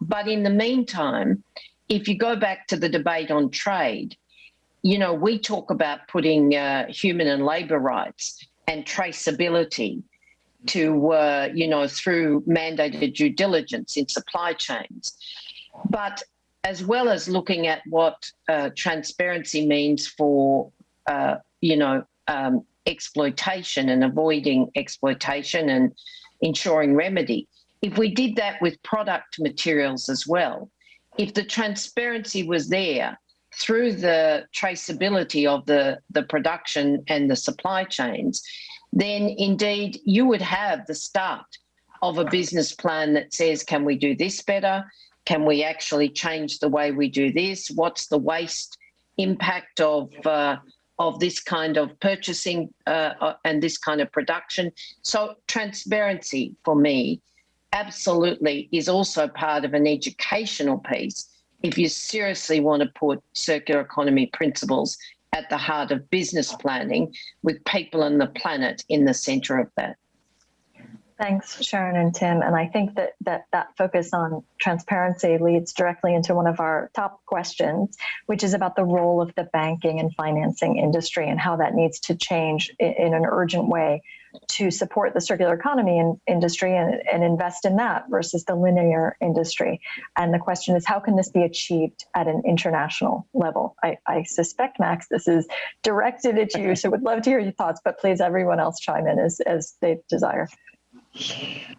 But in the meantime, if you go back to the debate on trade, you know, we talk about putting uh, human and labor rights and traceability to, uh, you know, through mandated due diligence in supply chains. But as well as looking at what uh, transparency means for, uh, you know, um, exploitation and avoiding exploitation and ensuring remedy. If we did that with product materials as well, if the transparency was there through the traceability of the, the production and the supply chains, then indeed you would have the start of a business plan that says, can we do this better? Can we actually change the way we do this? What's the waste impact of uh, of this kind of purchasing uh, uh, and this kind of production? So transparency for me absolutely is also part of an educational piece if you seriously want to put circular economy principles at the heart of business planning with people and the planet in the center of that. Thanks, Sharan and Tim. And I think that, that that focus on transparency leads directly into one of our top questions, which is about the role of the banking and financing industry and how that needs to change in, in an urgent way to support the circular economy in, industry and, and invest in that versus the linear industry. And the question is, how can this be achieved at an international level? I, I suspect, Max, this is directed at you, so would love to hear your thoughts, but please everyone else chime in as, as they desire.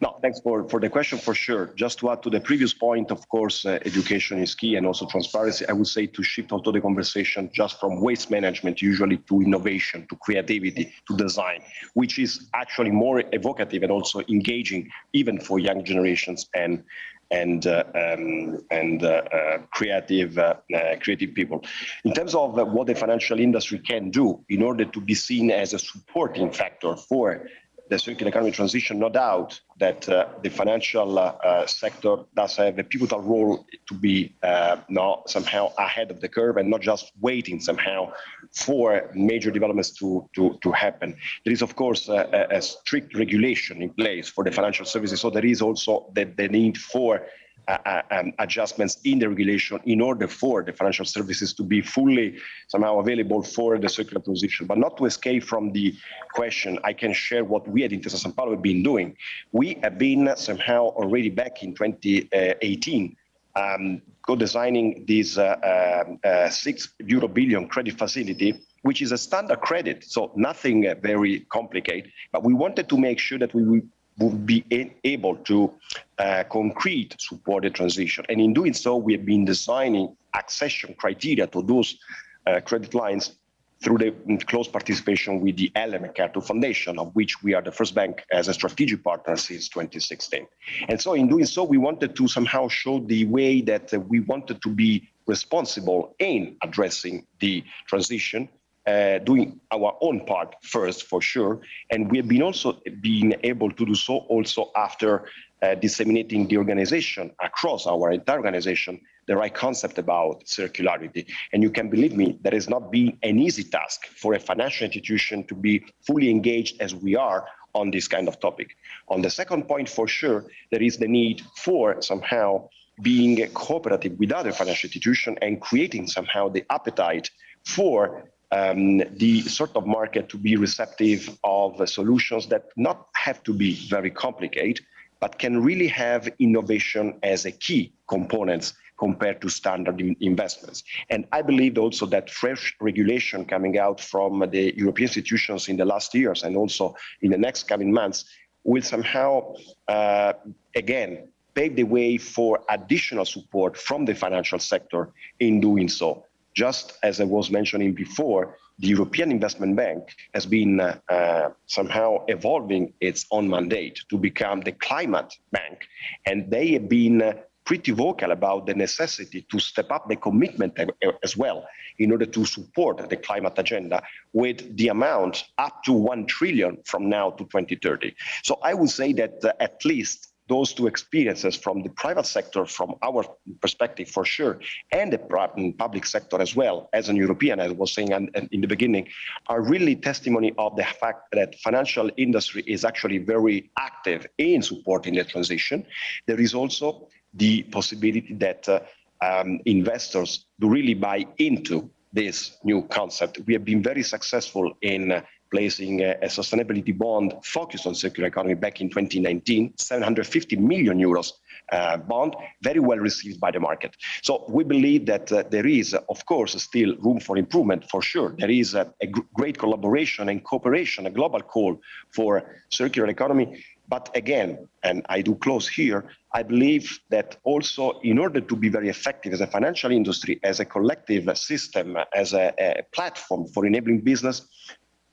No, thanks for, for the question for sure. Just to add to the previous point, of course, uh, education is key and also transparency. I would say to shift also the conversation just from waste management usually to innovation, to creativity, to design, which is actually more evocative and also engaging even for young generations and and uh, um, and uh, uh creative uh, uh, creative people. In terms of what the financial industry can do in order to be seen as a supporting factor for the circular economy transition, no doubt that uh, the financial uh, uh, sector does have a pivotal role to be uh, not somehow ahead of the curve and not just waiting somehow for major developments to, to, to happen. There is, of course, a, a strict regulation in place for the financial services. So there is also the, the need for uh, uh, um, adjustments in the regulation in order for the financial services to be fully somehow available for the circular transition. But not to escape from the question, I can share what we at Intesa Sanpaolo have been doing. We have been somehow already back in 2018 um, co-designing this uh, um, uh, six euro billion credit facility which is a standard credit, so nothing uh, very complicated. But we wanted to make sure that we would be able to uh, concrete support the transition. And in doing so, we have been designing accession criteria to those uh, credit lines through the close participation with the Ellen MacArthur Foundation, of which we are the first bank as a strategic partner since 2016. And so in doing so, we wanted to somehow show the way that we wanted to be responsible in addressing the transition uh, doing our own part first for sure. And we have been also being able to do so also after uh, disseminating the organization across our entire organization the right concept about circularity. And you can believe me that has not been an easy task for a financial institution to be fully engaged as we are on this kind of topic. On the second point for sure there is the need for somehow being cooperative with other financial institutions and creating somehow the appetite for um, the sort of market to be receptive of uh, solutions that not have to be very complicated, but can really have innovation as a key component compared to standard in investments. And I believe also that fresh regulation coming out from the European institutions in the last years and also in the next coming months will somehow, uh, again, pave the way for additional support from the financial sector in doing so just as I was mentioning before, the European Investment Bank has been uh, uh, somehow evolving its own mandate to become the climate bank. And they have been uh, pretty vocal about the necessity to step up the commitment as well in order to support the climate agenda with the amount up to 1 trillion from now to 2030. So I would say that uh, at least those two experiences from the private sector, from our perspective for sure, and the public sector as well, as an European, as I was saying in the beginning, are really testimony of the fact that financial industry is actually very active in supporting the transition. There is also the possibility that uh, um, investors do really buy into this new concept. We have been very successful in uh, placing a, a, sustainability bond focused on circular economy back in 2019, 750 million euros uh, bond, very well received by the market. So we believe that uh, there is, of course, still room for improvement for sure. There is a, a great collaboration and cooperation, a global call for circular economy. But again, and I do close here, I believe that also in order to be very effective as a financial industry, as a collective system, as a, a platform for enabling business,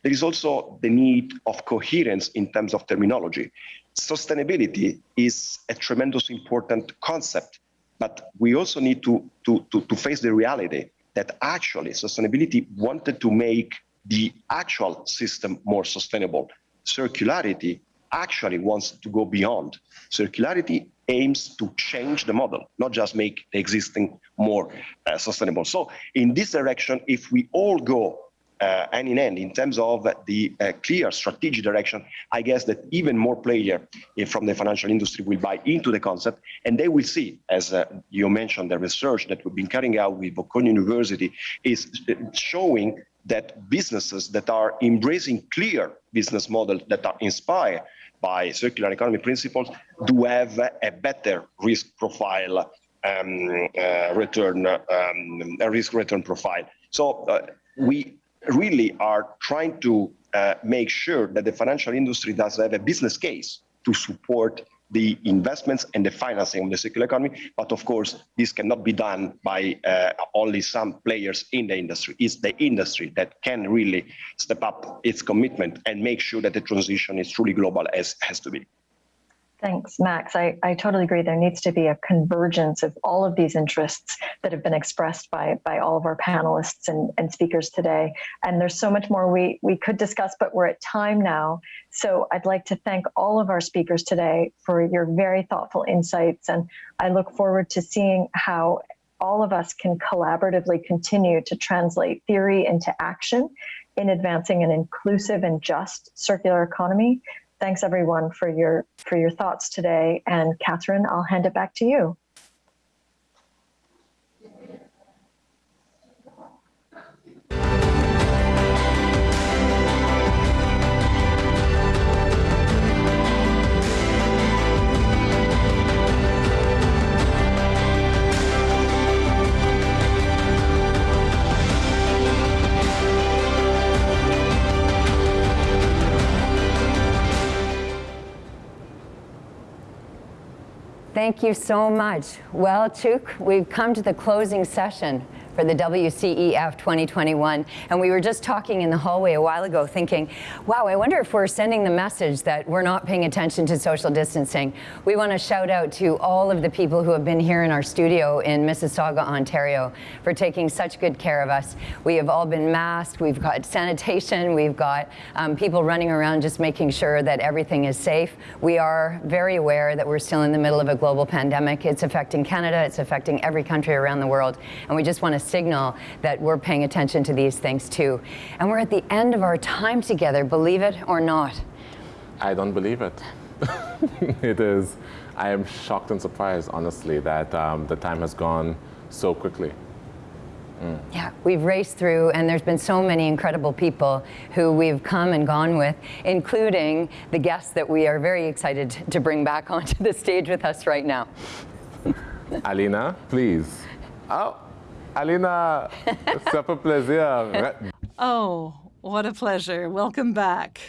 there is also the need of coherence in terms of terminology. Sustainability is a tremendous important concept, but we also need to, to, to, to face the reality that actually sustainability wanted to make the actual system more sustainable. Circularity actually wants to go beyond. Circularity aims to change the model, not just make the existing more uh, sustainable. So in this direction, if we all go hand in hand in terms of the uh, clear strategic direction, I guess that even more players uh, from the financial industry will buy into the concept and they will see, as uh, you mentioned, the research that we've been carrying out with Bocconi University is uh, showing that businesses that are embracing clear business models that are inspired by circular economy principles do have a better risk profile um, uh, return, um, a risk return profile. So uh, we really are trying to uh, make sure that the financial industry does have a business case to support the investments and the financing of the circular economy. But of course, this cannot be done by uh, only some players in the industry. It's the industry that can really step up its commitment and make sure that the transition is truly global as has to be. Thanks, Max. I, I totally agree. There needs to be a convergence of all of these interests that have been expressed by, by all of our panelists and, and speakers today. And there's so much more we, we could discuss, but we're at time now. So I'd like to thank all of our speakers today for your very thoughtful insights. And I look forward to seeing how all of us can collaboratively continue to translate theory into action in advancing an inclusive and just circular economy thanks everyone for your for your thoughts today. And Catherine, I'll hand it back to you. Thank you so much. Well, Chuk, we've come to the closing session for the WCEF 2021. And we were just talking in the hallway a while ago thinking, wow, I wonder if we're sending the message that we're not paying attention to social distancing. We want to shout out to all of the people who have been here in our studio in Mississauga, Ontario for taking such good care of us. We have all been masked, we've got sanitation, we've got um, people running around just making sure that everything is safe. We are very aware that we're still in the middle of a global pandemic. It's affecting Canada, it's affecting every country around the world. And we just want to signal that we're paying attention to these things too. And we're at the end of our time together, believe it or not. I don't believe it. it is, I am shocked and surprised, honestly, that um, the time has gone so quickly. Mm. Yeah, we've raced through, and there's been so many incredible people who we've come and gone with, including the guests that we are very excited to bring back onto the stage with us right now. Alina, please. Oh. Alina, c'est un plaisir. Oh, what a pleasure. Welcome back.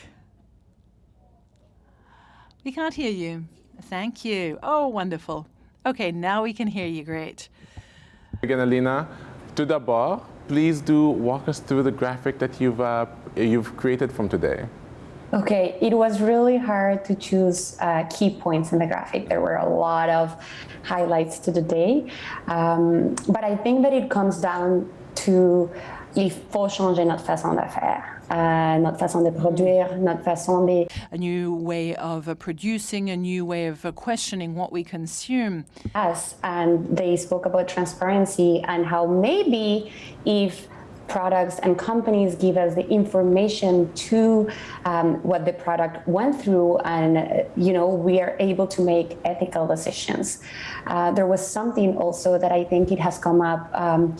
We can't hear you. Thank you. Oh, wonderful. Okay, now we can hear you. Great. Again, Alina, tout d'abord, please do walk us through the graphic that you've, uh, you've created from today. Okay, it was really hard to choose uh, key points in the graphic. There were a lot of highlights to the day, um, but I think that it comes down to il faut changer notre façon de faire, euh, notre façon de produire, notre façon de... A new way of uh, producing, a new way of uh, questioning what we consume. Us, and they spoke about transparency and how maybe if products and companies give us the information to um, what the product went through and you know we are able to make ethical decisions. Uh, there was something also that i think it has come up um,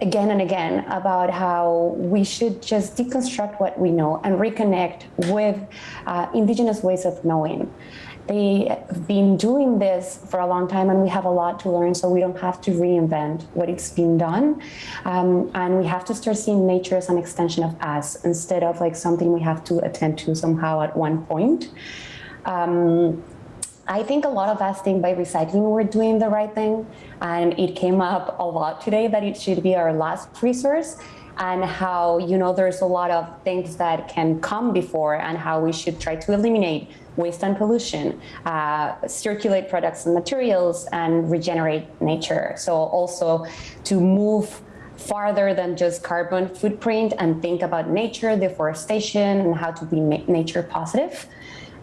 again and again about how we should just deconstruct what we know and reconnect with uh, indigenous ways of knowing they have been doing this for a long time and we have a lot to learn so we don't have to reinvent what it's been done. Um, and we have to start seeing nature as an extension of us instead of like something we have to attend to somehow at one point. Um, I think a lot of us think by recycling we're doing the right thing and it came up a lot today that it should be our last resource and how you know there's a lot of things that can come before and how we should try to eliminate waste and pollution, uh, circulate products and materials, and regenerate nature. So also to move farther than just carbon footprint and think about nature, deforestation, and how to be nature positive.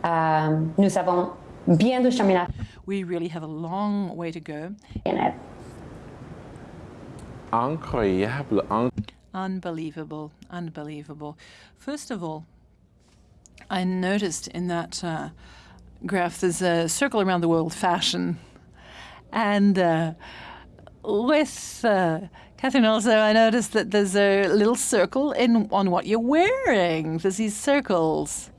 Um, nous avons bien du chemin à We really have a long way to go. in it. Incroyable. Unbelievable, unbelievable. First of all, I noticed in that uh, graph there's a circle around the world fashion. And uh, with uh, Catherine also, I noticed that there's a little circle in on what you're wearing. There's these circles.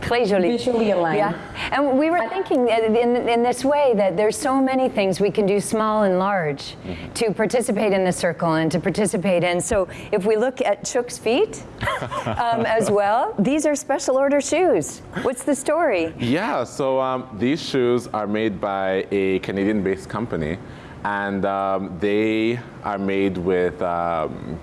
Très joli. Visually aligned. Yeah, and we were thinking in, in this way that there's so many things we can do small and large to participate in the circle and to participate in. So if we look at Chuk's feet um, as well, these are special order shoes. What's the story? Yeah, so um, these shoes are made by a Canadian-based company, and um, they are made with um,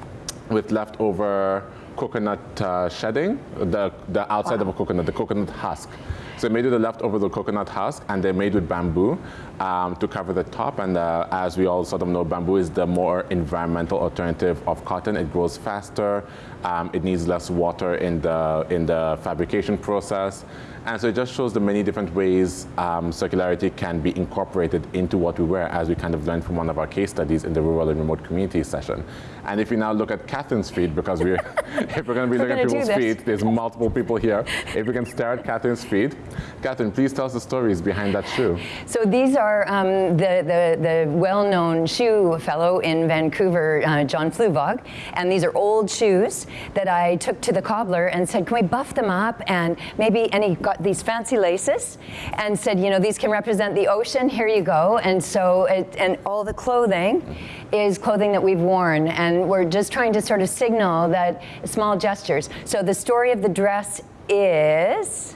with leftover coconut uh, shedding, the the outside of a coconut, the coconut husk. So they made with the leftover the coconut husk, and they're made with bamboo um, to cover the top. And uh, as we all sort of know, bamboo is the more environmental alternative of cotton. It grows faster. Um, it needs less water in the in the fabrication process. And so it just shows the many different ways um, circularity can be incorporated into what we wear as we kind of learned from one of our case studies in the rural and remote community session. And if we now look at Catherine's feet, because we're, if we're going to be looking at people's feet, there's multiple people here. If we can stare at Catherine's feet. Catherine, please tell us the stories behind that shoe. So these are um, the, the, the well-known shoe fellow in Vancouver, uh, John Fluevog, and these are old shoes that I took to the cobbler and said, can we buff them up and maybe, and he got these fancy laces and said, you know, these can represent the ocean, here you go. And so, it, and all the clothing is clothing that we've worn and we're just trying to sort of signal that small gestures. So the story of the dress is,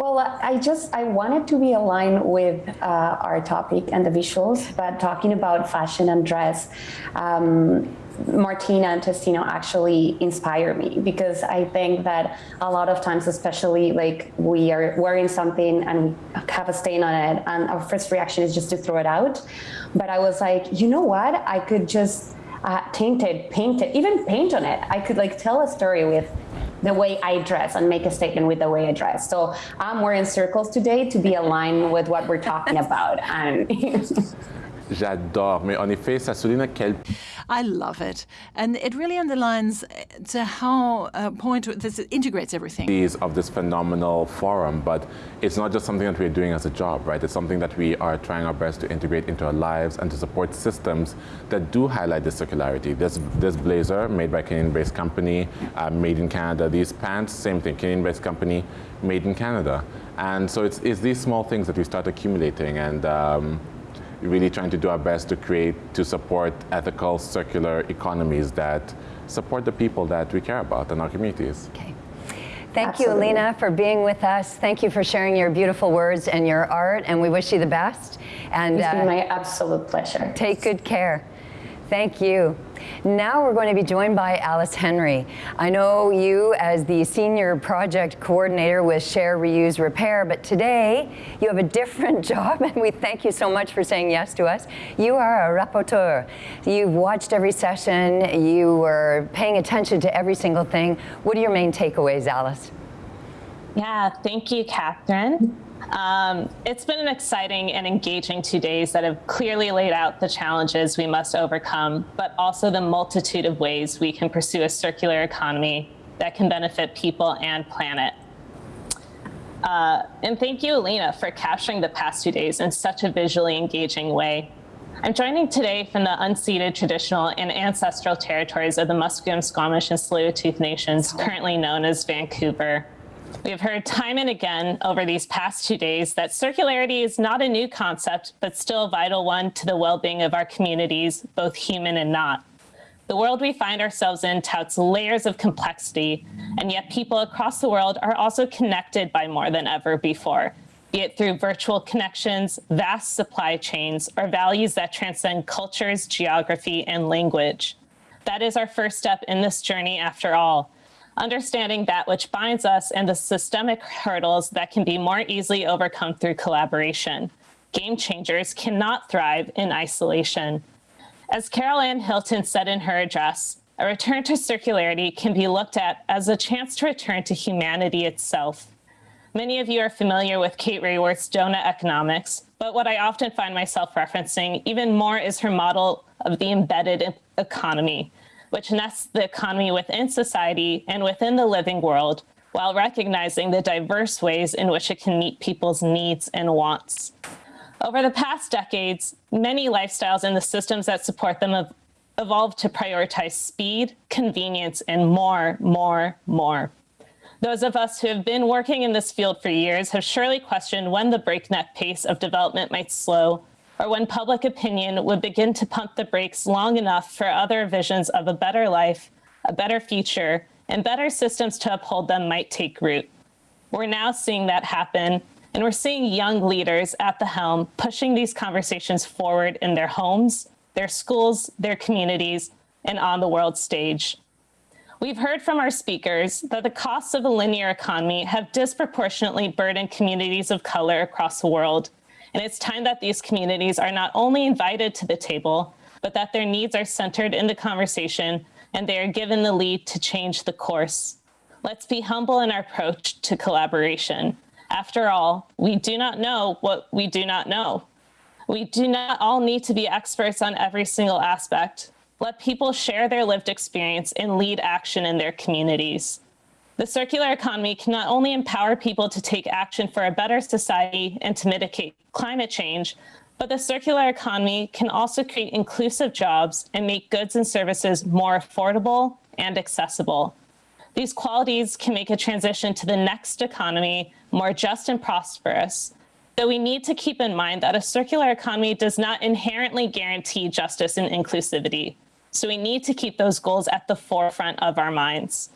Well, I just I wanted to be aligned with uh, our topic and the visuals, but talking about fashion and dress, um, Martina and Testino actually inspire me because I think that a lot of times, especially like we are wearing something and we have a stain on it, and our first reaction is just to throw it out. But I was like, you know what? I could just uh, taint it, paint it, even paint on it. I could like tell a story with the way I dress and make a statement with the way I dress. So I'm wearing circles today to be aligned with what we're talking about. And J'adore, mais en effet, ça souligne quel I love it. And it really underlines uh, to how uh, point this integrates everything. of this phenomenal forum, but it's not just something that we're doing as a job, right? It's something that we are trying our best to integrate into our lives and to support systems that do highlight this circularity. This, this blazer, made by Canadian-based company, uh, made in Canada. These pants, same thing, Canadian-based company, made in Canada. And so it's, it's these small things that we start accumulating and um, really trying to do our best to create, to support ethical, circular economies that support the people that we care about and our communities. Okay. Thank you, Absolutely. Alina, for being with us. Thank you for sharing your beautiful words and your art, and we wish you the best. And it's been uh, my absolute pleasure. take good care. Thank you. Now we're going to be joined by Alice Henry. I know you as the Senior Project Coordinator with Share, Reuse, Repair, but today you have a different job and we thank you so much for saying yes to us. You are a rapporteur. You've watched every session, you were paying attention to every single thing. What are your main takeaways, Alice? Yeah, thank you, Catherine. Um, it's been an exciting and engaging two days that have clearly laid out the challenges we must overcome, but also the multitude of ways we can pursue a circular economy that can benefit people and planet. Uh, and thank you, Alina, for capturing the past two days in such a visually engaging way. I'm joining today from the unceded traditional and ancestral territories of the Musqueam, Squamish, and Tsleil-Waututh Nations, currently known as Vancouver. We have heard time and again over these past two days that circularity is not a new concept, but still a vital one to the well-being of our communities, both human and not. The world we find ourselves in touts layers of complexity, and yet people across the world are also connected by more than ever before, be it through virtual connections, vast supply chains, or values that transcend cultures, geography, and language. That is our first step in this journey after all, understanding that which binds us and the systemic hurdles that can be more easily overcome through collaboration. Game changers cannot thrive in isolation. As Carol Anne Hilton said in her address, a return to circularity can be looked at as a chance to return to humanity itself. Many of you are familiar with Kate Raworth's donut economics, but what I often find myself referencing even more is her model of the embedded economy, which nests the economy within society and within the living world, while recognizing the diverse ways in which it can meet people's needs and wants. Over the past decades, many lifestyles and the systems that support them have evolved to prioritize speed, convenience, and more, more, more. Those of us who have been working in this field for years have surely questioned when the breakneck pace of development might slow or when public opinion would begin to pump the brakes long enough for other visions of a better life, a better future, and better systems to uphold them might take root. We're now seeing that happen, and we're seeing young leaders at the helm pushing these conversations forward in their homes, their schools, their communities, and on the world stage. We've heard from our speakers that the costs of a linear economy have disproportionately burdened communities of color across the world, and it's time that these communities are not only invited to the table, but that their needs are centered in the conversation and they are given the lead to change the course. Let's be humble in our approach to collaboration. After all, we do not know what we do not know. We do not all need to be experts on every single aspect. Let people share their lived experience and lead action in their communities. The circular economy can not only empower people to take action for a better society and to mitigate climate change, but the circular economy can also create inclusive jobs and make goods and services more affordable and accessible. These qualities can make a transition to the next economy more just and prosperous, though we need to keep in mind that a circular economy does not inherently guarantee justice and inclusivity. So we need to keep those goals at the forefront of our minds.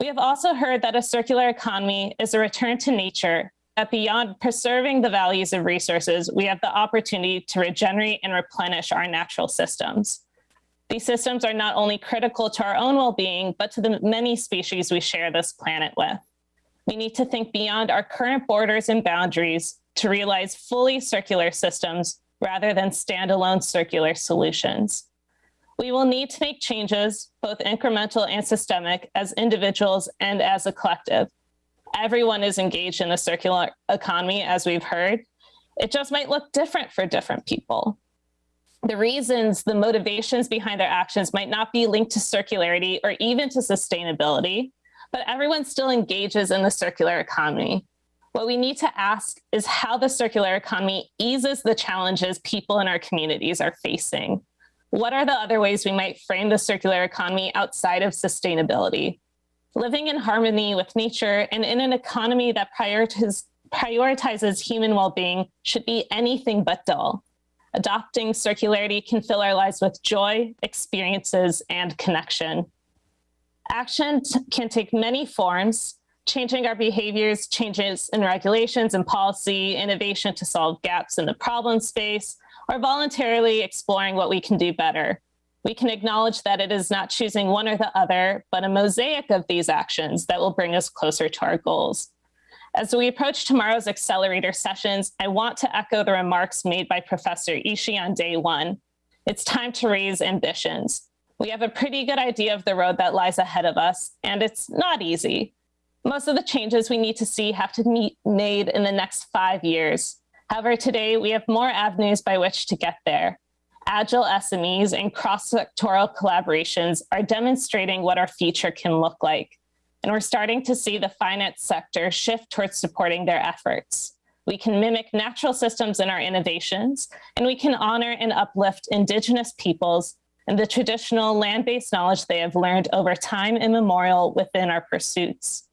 We have also heard that a circular economy is a return to nature, that beyond preserving the values of resources, we have the opportunity to regenerate and replenish our natural systems. These systems are not only critical to our own well-being, but to the many species we share this planet with. We need to think beyond our current borders and boundaries to realize fully circular systems rather than standalone circular solutions. We will need to make changes, both incremental and systemic, as individuals and as a collective. Everyone is engaged in the circular economy, as we've heard. It just might look different for different people. The reasons, the motivations behind their actions might not be linked to circularity or even to sustainability, but everyone still engages in the circular economy. What we need to ask is how the circular economy eases the challenges people in our communities are facing. What are the other ways we might frame the circular economy outside of sustainability? Living in harmony with nature and in an economy that prioritizes, prioritizes human well-being should be anything but dull. Adopting circularity can fill our lives with joy, experiences, and connection. Action can take many forms, changing our behaviors, changes in regulations and policy, innovation to solve gaps in the problem space, or voluntarily exploring what we can do better. We can acknowledge that it is not choosing one or the other, but a mosaic of these actions that will bring us closer to our goals. As we approach tomorrow's accelerator sessions, I want to echo the remarks made by Professor Ishii on day one. It's time to raise ambitions. We have a pretty good idea of the road that lies ahead of us, and it's not easy. Most of the changes we need to see have to be made in the next five years. However, today we have more avenues by which to get there. Agile SMEs and cross-sectoral collaborations are demonstrating what our future can look like and we're starting to see the finance sector shift towards supporting their efforts. We can mimic natural systems in our innovations, and we can honor and uplift indigenous peoples and the traditional land-based knowledge they have learned over time immemorial within our pursuits.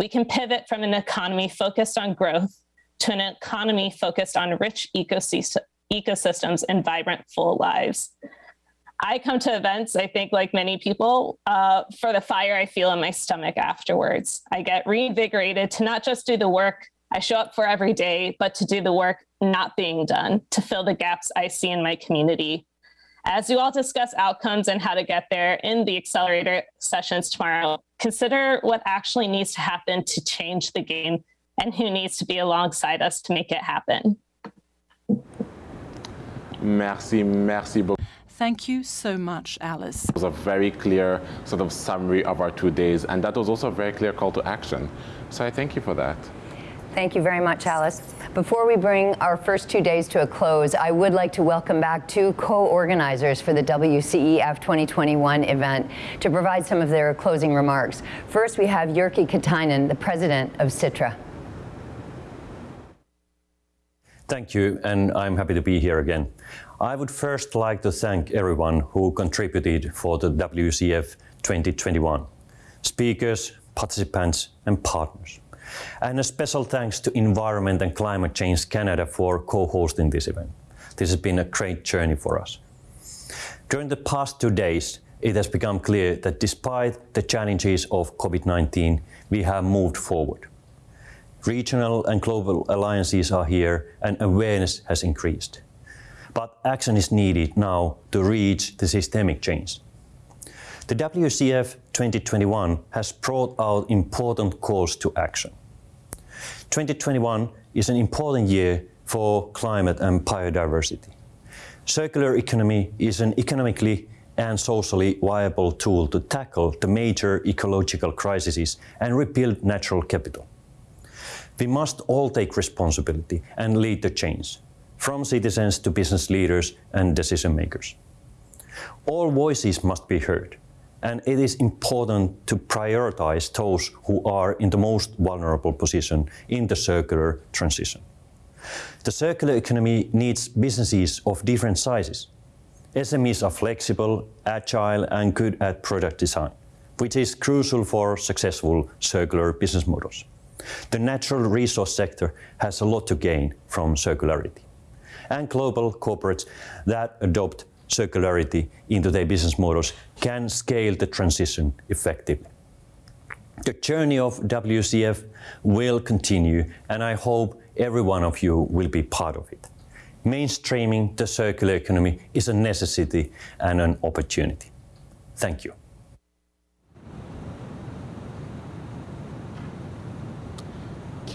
We can pivot from an economy focused on growth to an economy focused on rich ecosystems and vibrant full lives. I come to events, I think like many people, uh, for the fire I feel in my stomach afterwards. I get reinvigorated to not just do the work I show up for every day, but to do the work not being done, to fill the gaps I see in my community. As you all discuss outcomes and how to get there in the accelerator sessions tomorrow, consider what actually needs to happen to change the game and who needs to be alongside us to make it happen. Merci, merci beaucoup. Thank you so much, Alice. It was a very clear sort of summary of our two days, and that was also a very clear call to action. So I thank you for that. Thank you very much, Alice. Before we bring our first two days to a close, I would like to welcome back two co-organizers for the WCEF 2021 event to provide some of their closing remarks. First, we have Jyrki Katainen, the president of Sitra. Thank you, and I'm happy to be here again. I would first like to thank everyone who contributed for the WCF 2021, speakers, participants and partners. And a special thanks to Environment and Climate Change Canada for co-hosting this event. This has been a great journey for us. During the past two days, it has become clear that despite the challenges of COVID-19, we have moved forward. Regional and global alliances are here and awareness has increased but action is needed now to reach the systemic change. The WCF 2021 has brought out important calls to action. 2021 is an important year for climate and biodiversity. Circular economy is an economically and socially viable tool to tackle the major ecological crises and rebuild natural capital. We must all take responsibility and lead the change from citizens to business leaders and decision makers. All voices must be heard, and it is important to prioritize those who are in the most vulnerable position in the circular transition. The circular economy needs businesses of different sizes. SMEs are flexible, agile and good at product design, which is crucial for successful circular business models. The natural resource sector has a lot to gain from circularity and global corporates that adopt circularity into their business models can scale the transition effectively. The journey of WCF will continue and I hope every one of you will be part of it. Mainstreaming the circular economy is a necessity and an opportunity. Thank you.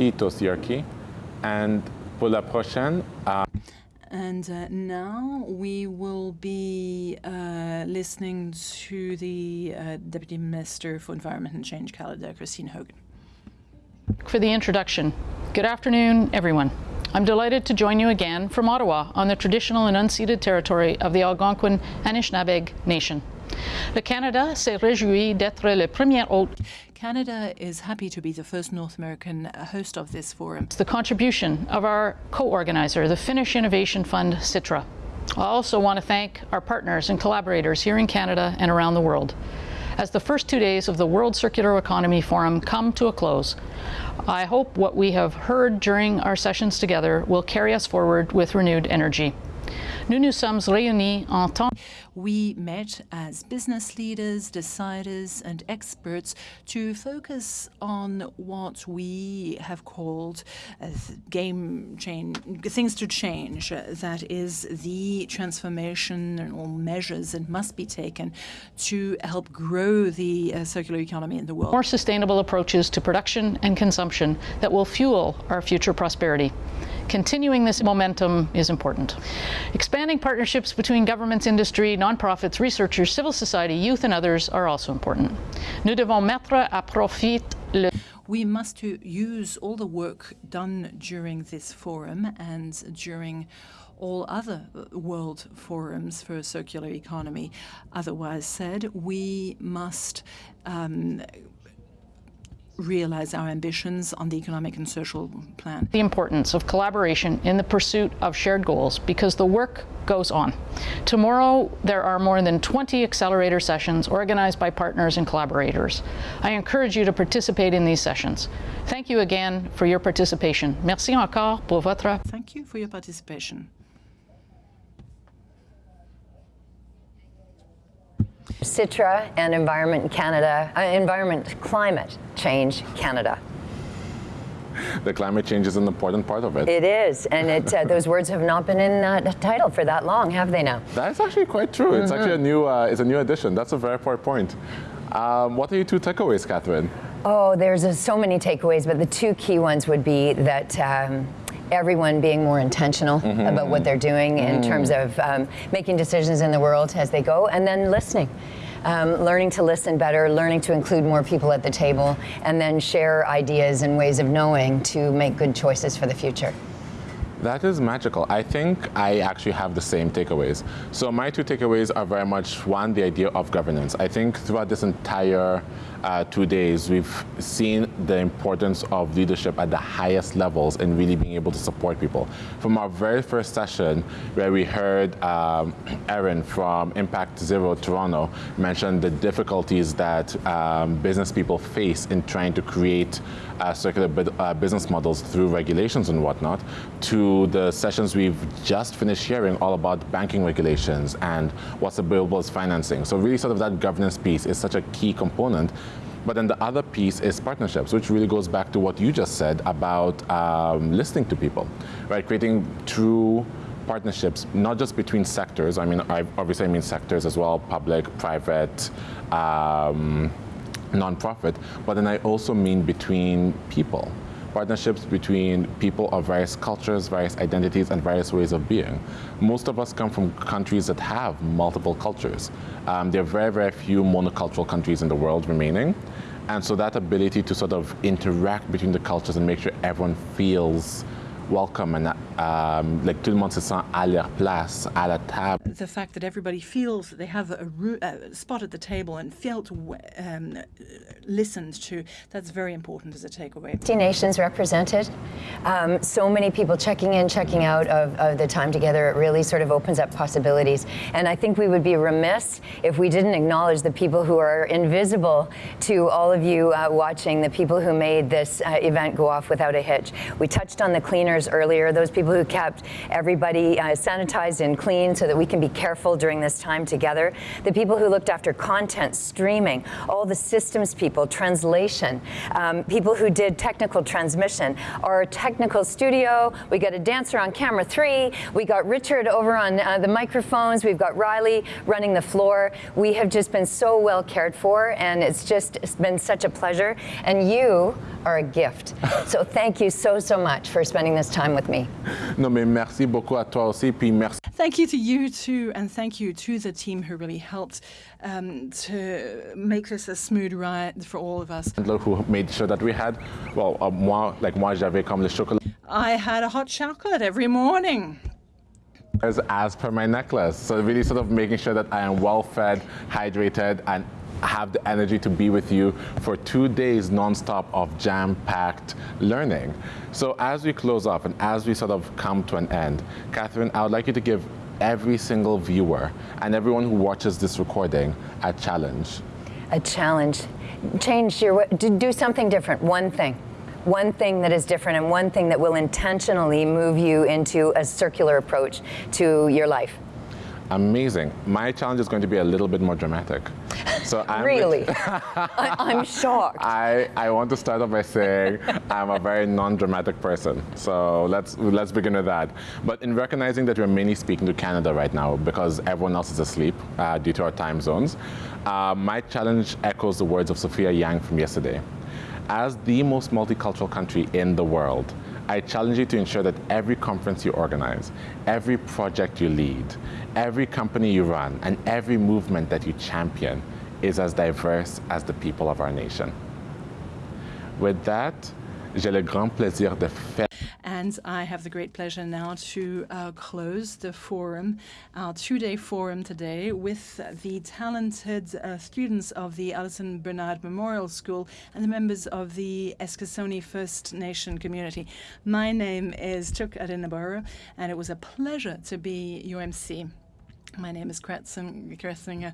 Kiitos, Jyrki. And pour la prochaine, uh and uh, now we will be uh, listening to the uh, Deputy Minister for Environment and Change Canada, Christine Hogan. For the introduction. Good afternoon, everyone. I'm delighted to join you again from Ottawa on the traditional and unceded territory of the Algonquin Anishinaabeg Nation. Le Canada s'est réjoui d'être le premier hôte Canada is happy to be the first North American uh, host of this forum. It's the contribution of our co-organizer, the Finnish Innovation Fund, Sitra. I also want to thank our partners and collaborators here in Canada and around the world. As the first two days of the World Circular Economy Forum come to a close, I hope what we have heard during our sessions together will carry us forward with renewed energy. Nous nous sommes réunis en tant we met as business leaders, deciders, and experts to focus on what we have called uh, game change, things to change. Uh, that is the transformation and all measures that must be taken to help grow the uh, circular economy in the world. More sustainable approaches to production and consumption that will fuel our future prosperity. Continuing this momentum is important. Expanding partnerships between governments, industry, nonprofits, researchers, civil society, youth, and others are also important. Nous devons mettre à profit le we must use all the work done during this forum and during all other world forums for a circular economy. Otherwise said, we must um, realize our ambitions on the economic and social plan. The importance of collaboration in the pursuit of shared goals because the work goes on. Tomorrow, there are more than 20 accelerator sessions organized by partners and collaborators. I encourage you to participate in these sessions. Thank you again for your participation. Merci encore pour votre... Thank you for your participation. Sitra and Environment Canada, uh, Environment Climate Change Canada. The climate change is an important part of it. It is, and it, uh, those words have not been in that title for that long, have they now? That's actually quite true. Mm -hmm. It's actually a mm-hmm. new, uh, it's a new addition. That's a very important point. Um, what are your two takeaways, Catherine? Oh, there's uh, so many takeaways, but the two key ones would be that um, everyone being more intentional mm -hmm. about what they're doing mm in terms of um, making decisions in the world as they go, and then listening. Um, learning to listen better, learning to include more people at the table, and then share ideas and ways of knowing to make good choices for the future. That is magical. I think I actually have the same takeaways. So my two takeaways are very much one, the idea of governance. I think throughout this entire uh, two days, we've seen the importance of leadership at the highest levels and really being able to support people. From our very first session, where we heard um, Erin from Impact Zero Toronto mention the difficulties that um, business people face in trying to create uh, circular uh, business models through regulations and whatnot, to the sessions we've just finished hearing all about banking regulations and what's available as financing. So really sort of that governance piece is such a key component but then the other piece is partnerships, which really goes back to what you just said about um, listening to people, right? Creating true partnerships, not just between sectors. I mean, I obviously I mean sectors as well, public, private, um, nonprofit, but then I also mean between people partnerships between people of various cultures, various identities, and various ways of being. Most of us come from countries that have multiple cultures. Um, there are very, very few monocultural countries in the world remaining. And so that ability to sort of interact between the cultures and make sure everyone feels welcome and um, like tout le monde se sent à leur place, à la table. The fact that everybody feels that they have a, a spot at the table and felt um, listened to, that's very important as a takeaway. 50 nations represented, um, so many people checking in, checking out of, of the time together, it really sort of opens up possibilities. And I think we would be remiss if we didn't acknowledge the people who are invisible to all of you uh, watching, the people who made this uh, event go off without a hitch. We touched on the cleaners earlier, those people who kept everybody uh, sanitized and clean so that we can be careful during this time together, the people who looked after content, streaming, all the systems people, translation, um, people who did technical transmission, our technical studio, we got a dancer on camera three, we got Richard over on uh, the microphones, we've got Riley running the floor. We have just been so well cared for and it's just it's been such a pleasure. And you are a gift. so thank you so, so much for spending this time with me. Non, mais merci beaucoup à toi aussi, puis merci. Thank you to you too, and thank you to the team who really helped um, to make this a smooth ride for all of us. Who made sure that we had, well, uh, moi, like moi, j'avais comme le chocolat. I had a hot chocolate every morning. As, as per my necklace. So really sort of making sure that I am well fed, hydrated, and have the energy to be with you for two days nonstop of jam-packed learning. So as we close off and as we sort of come to an end, Catherine, I would like you to give every single viewer and everyone who watches this recording a challenge. A challenge. Change your, do something different, one thing one thing that is different and one thing that will intentionally move you into a circular approach to your life? Amazing. My challenge is going to be a little bit more dramatic. So I'm really? I, am shocked. I, I want to start off by saying I'm a very non-dramatic person. So let's let's begin with that. But in recognizing that we're mainly speaking to Canada right now because everyone else is asleep uh, due to our time zones, uh, my challenge echoes the words of Sophia Yang from yesterday. As the most multicultural country in the world, I challenge you to ensure that every conference you organize, every project you lead, every company you run, and every movement that you champion is as diverse as the people of our nation. With that, j'ai le grand plaisir de faire and I have the great pleasure now to uh, close the forum, our two-day forum today, with the talented uh, students of the Allison Bernard Memorial School and the members of the Eskasoni First Nation community. My name is Chuk Odenigbo, and it was a pleasure to be UMC. My name is Kretzinger.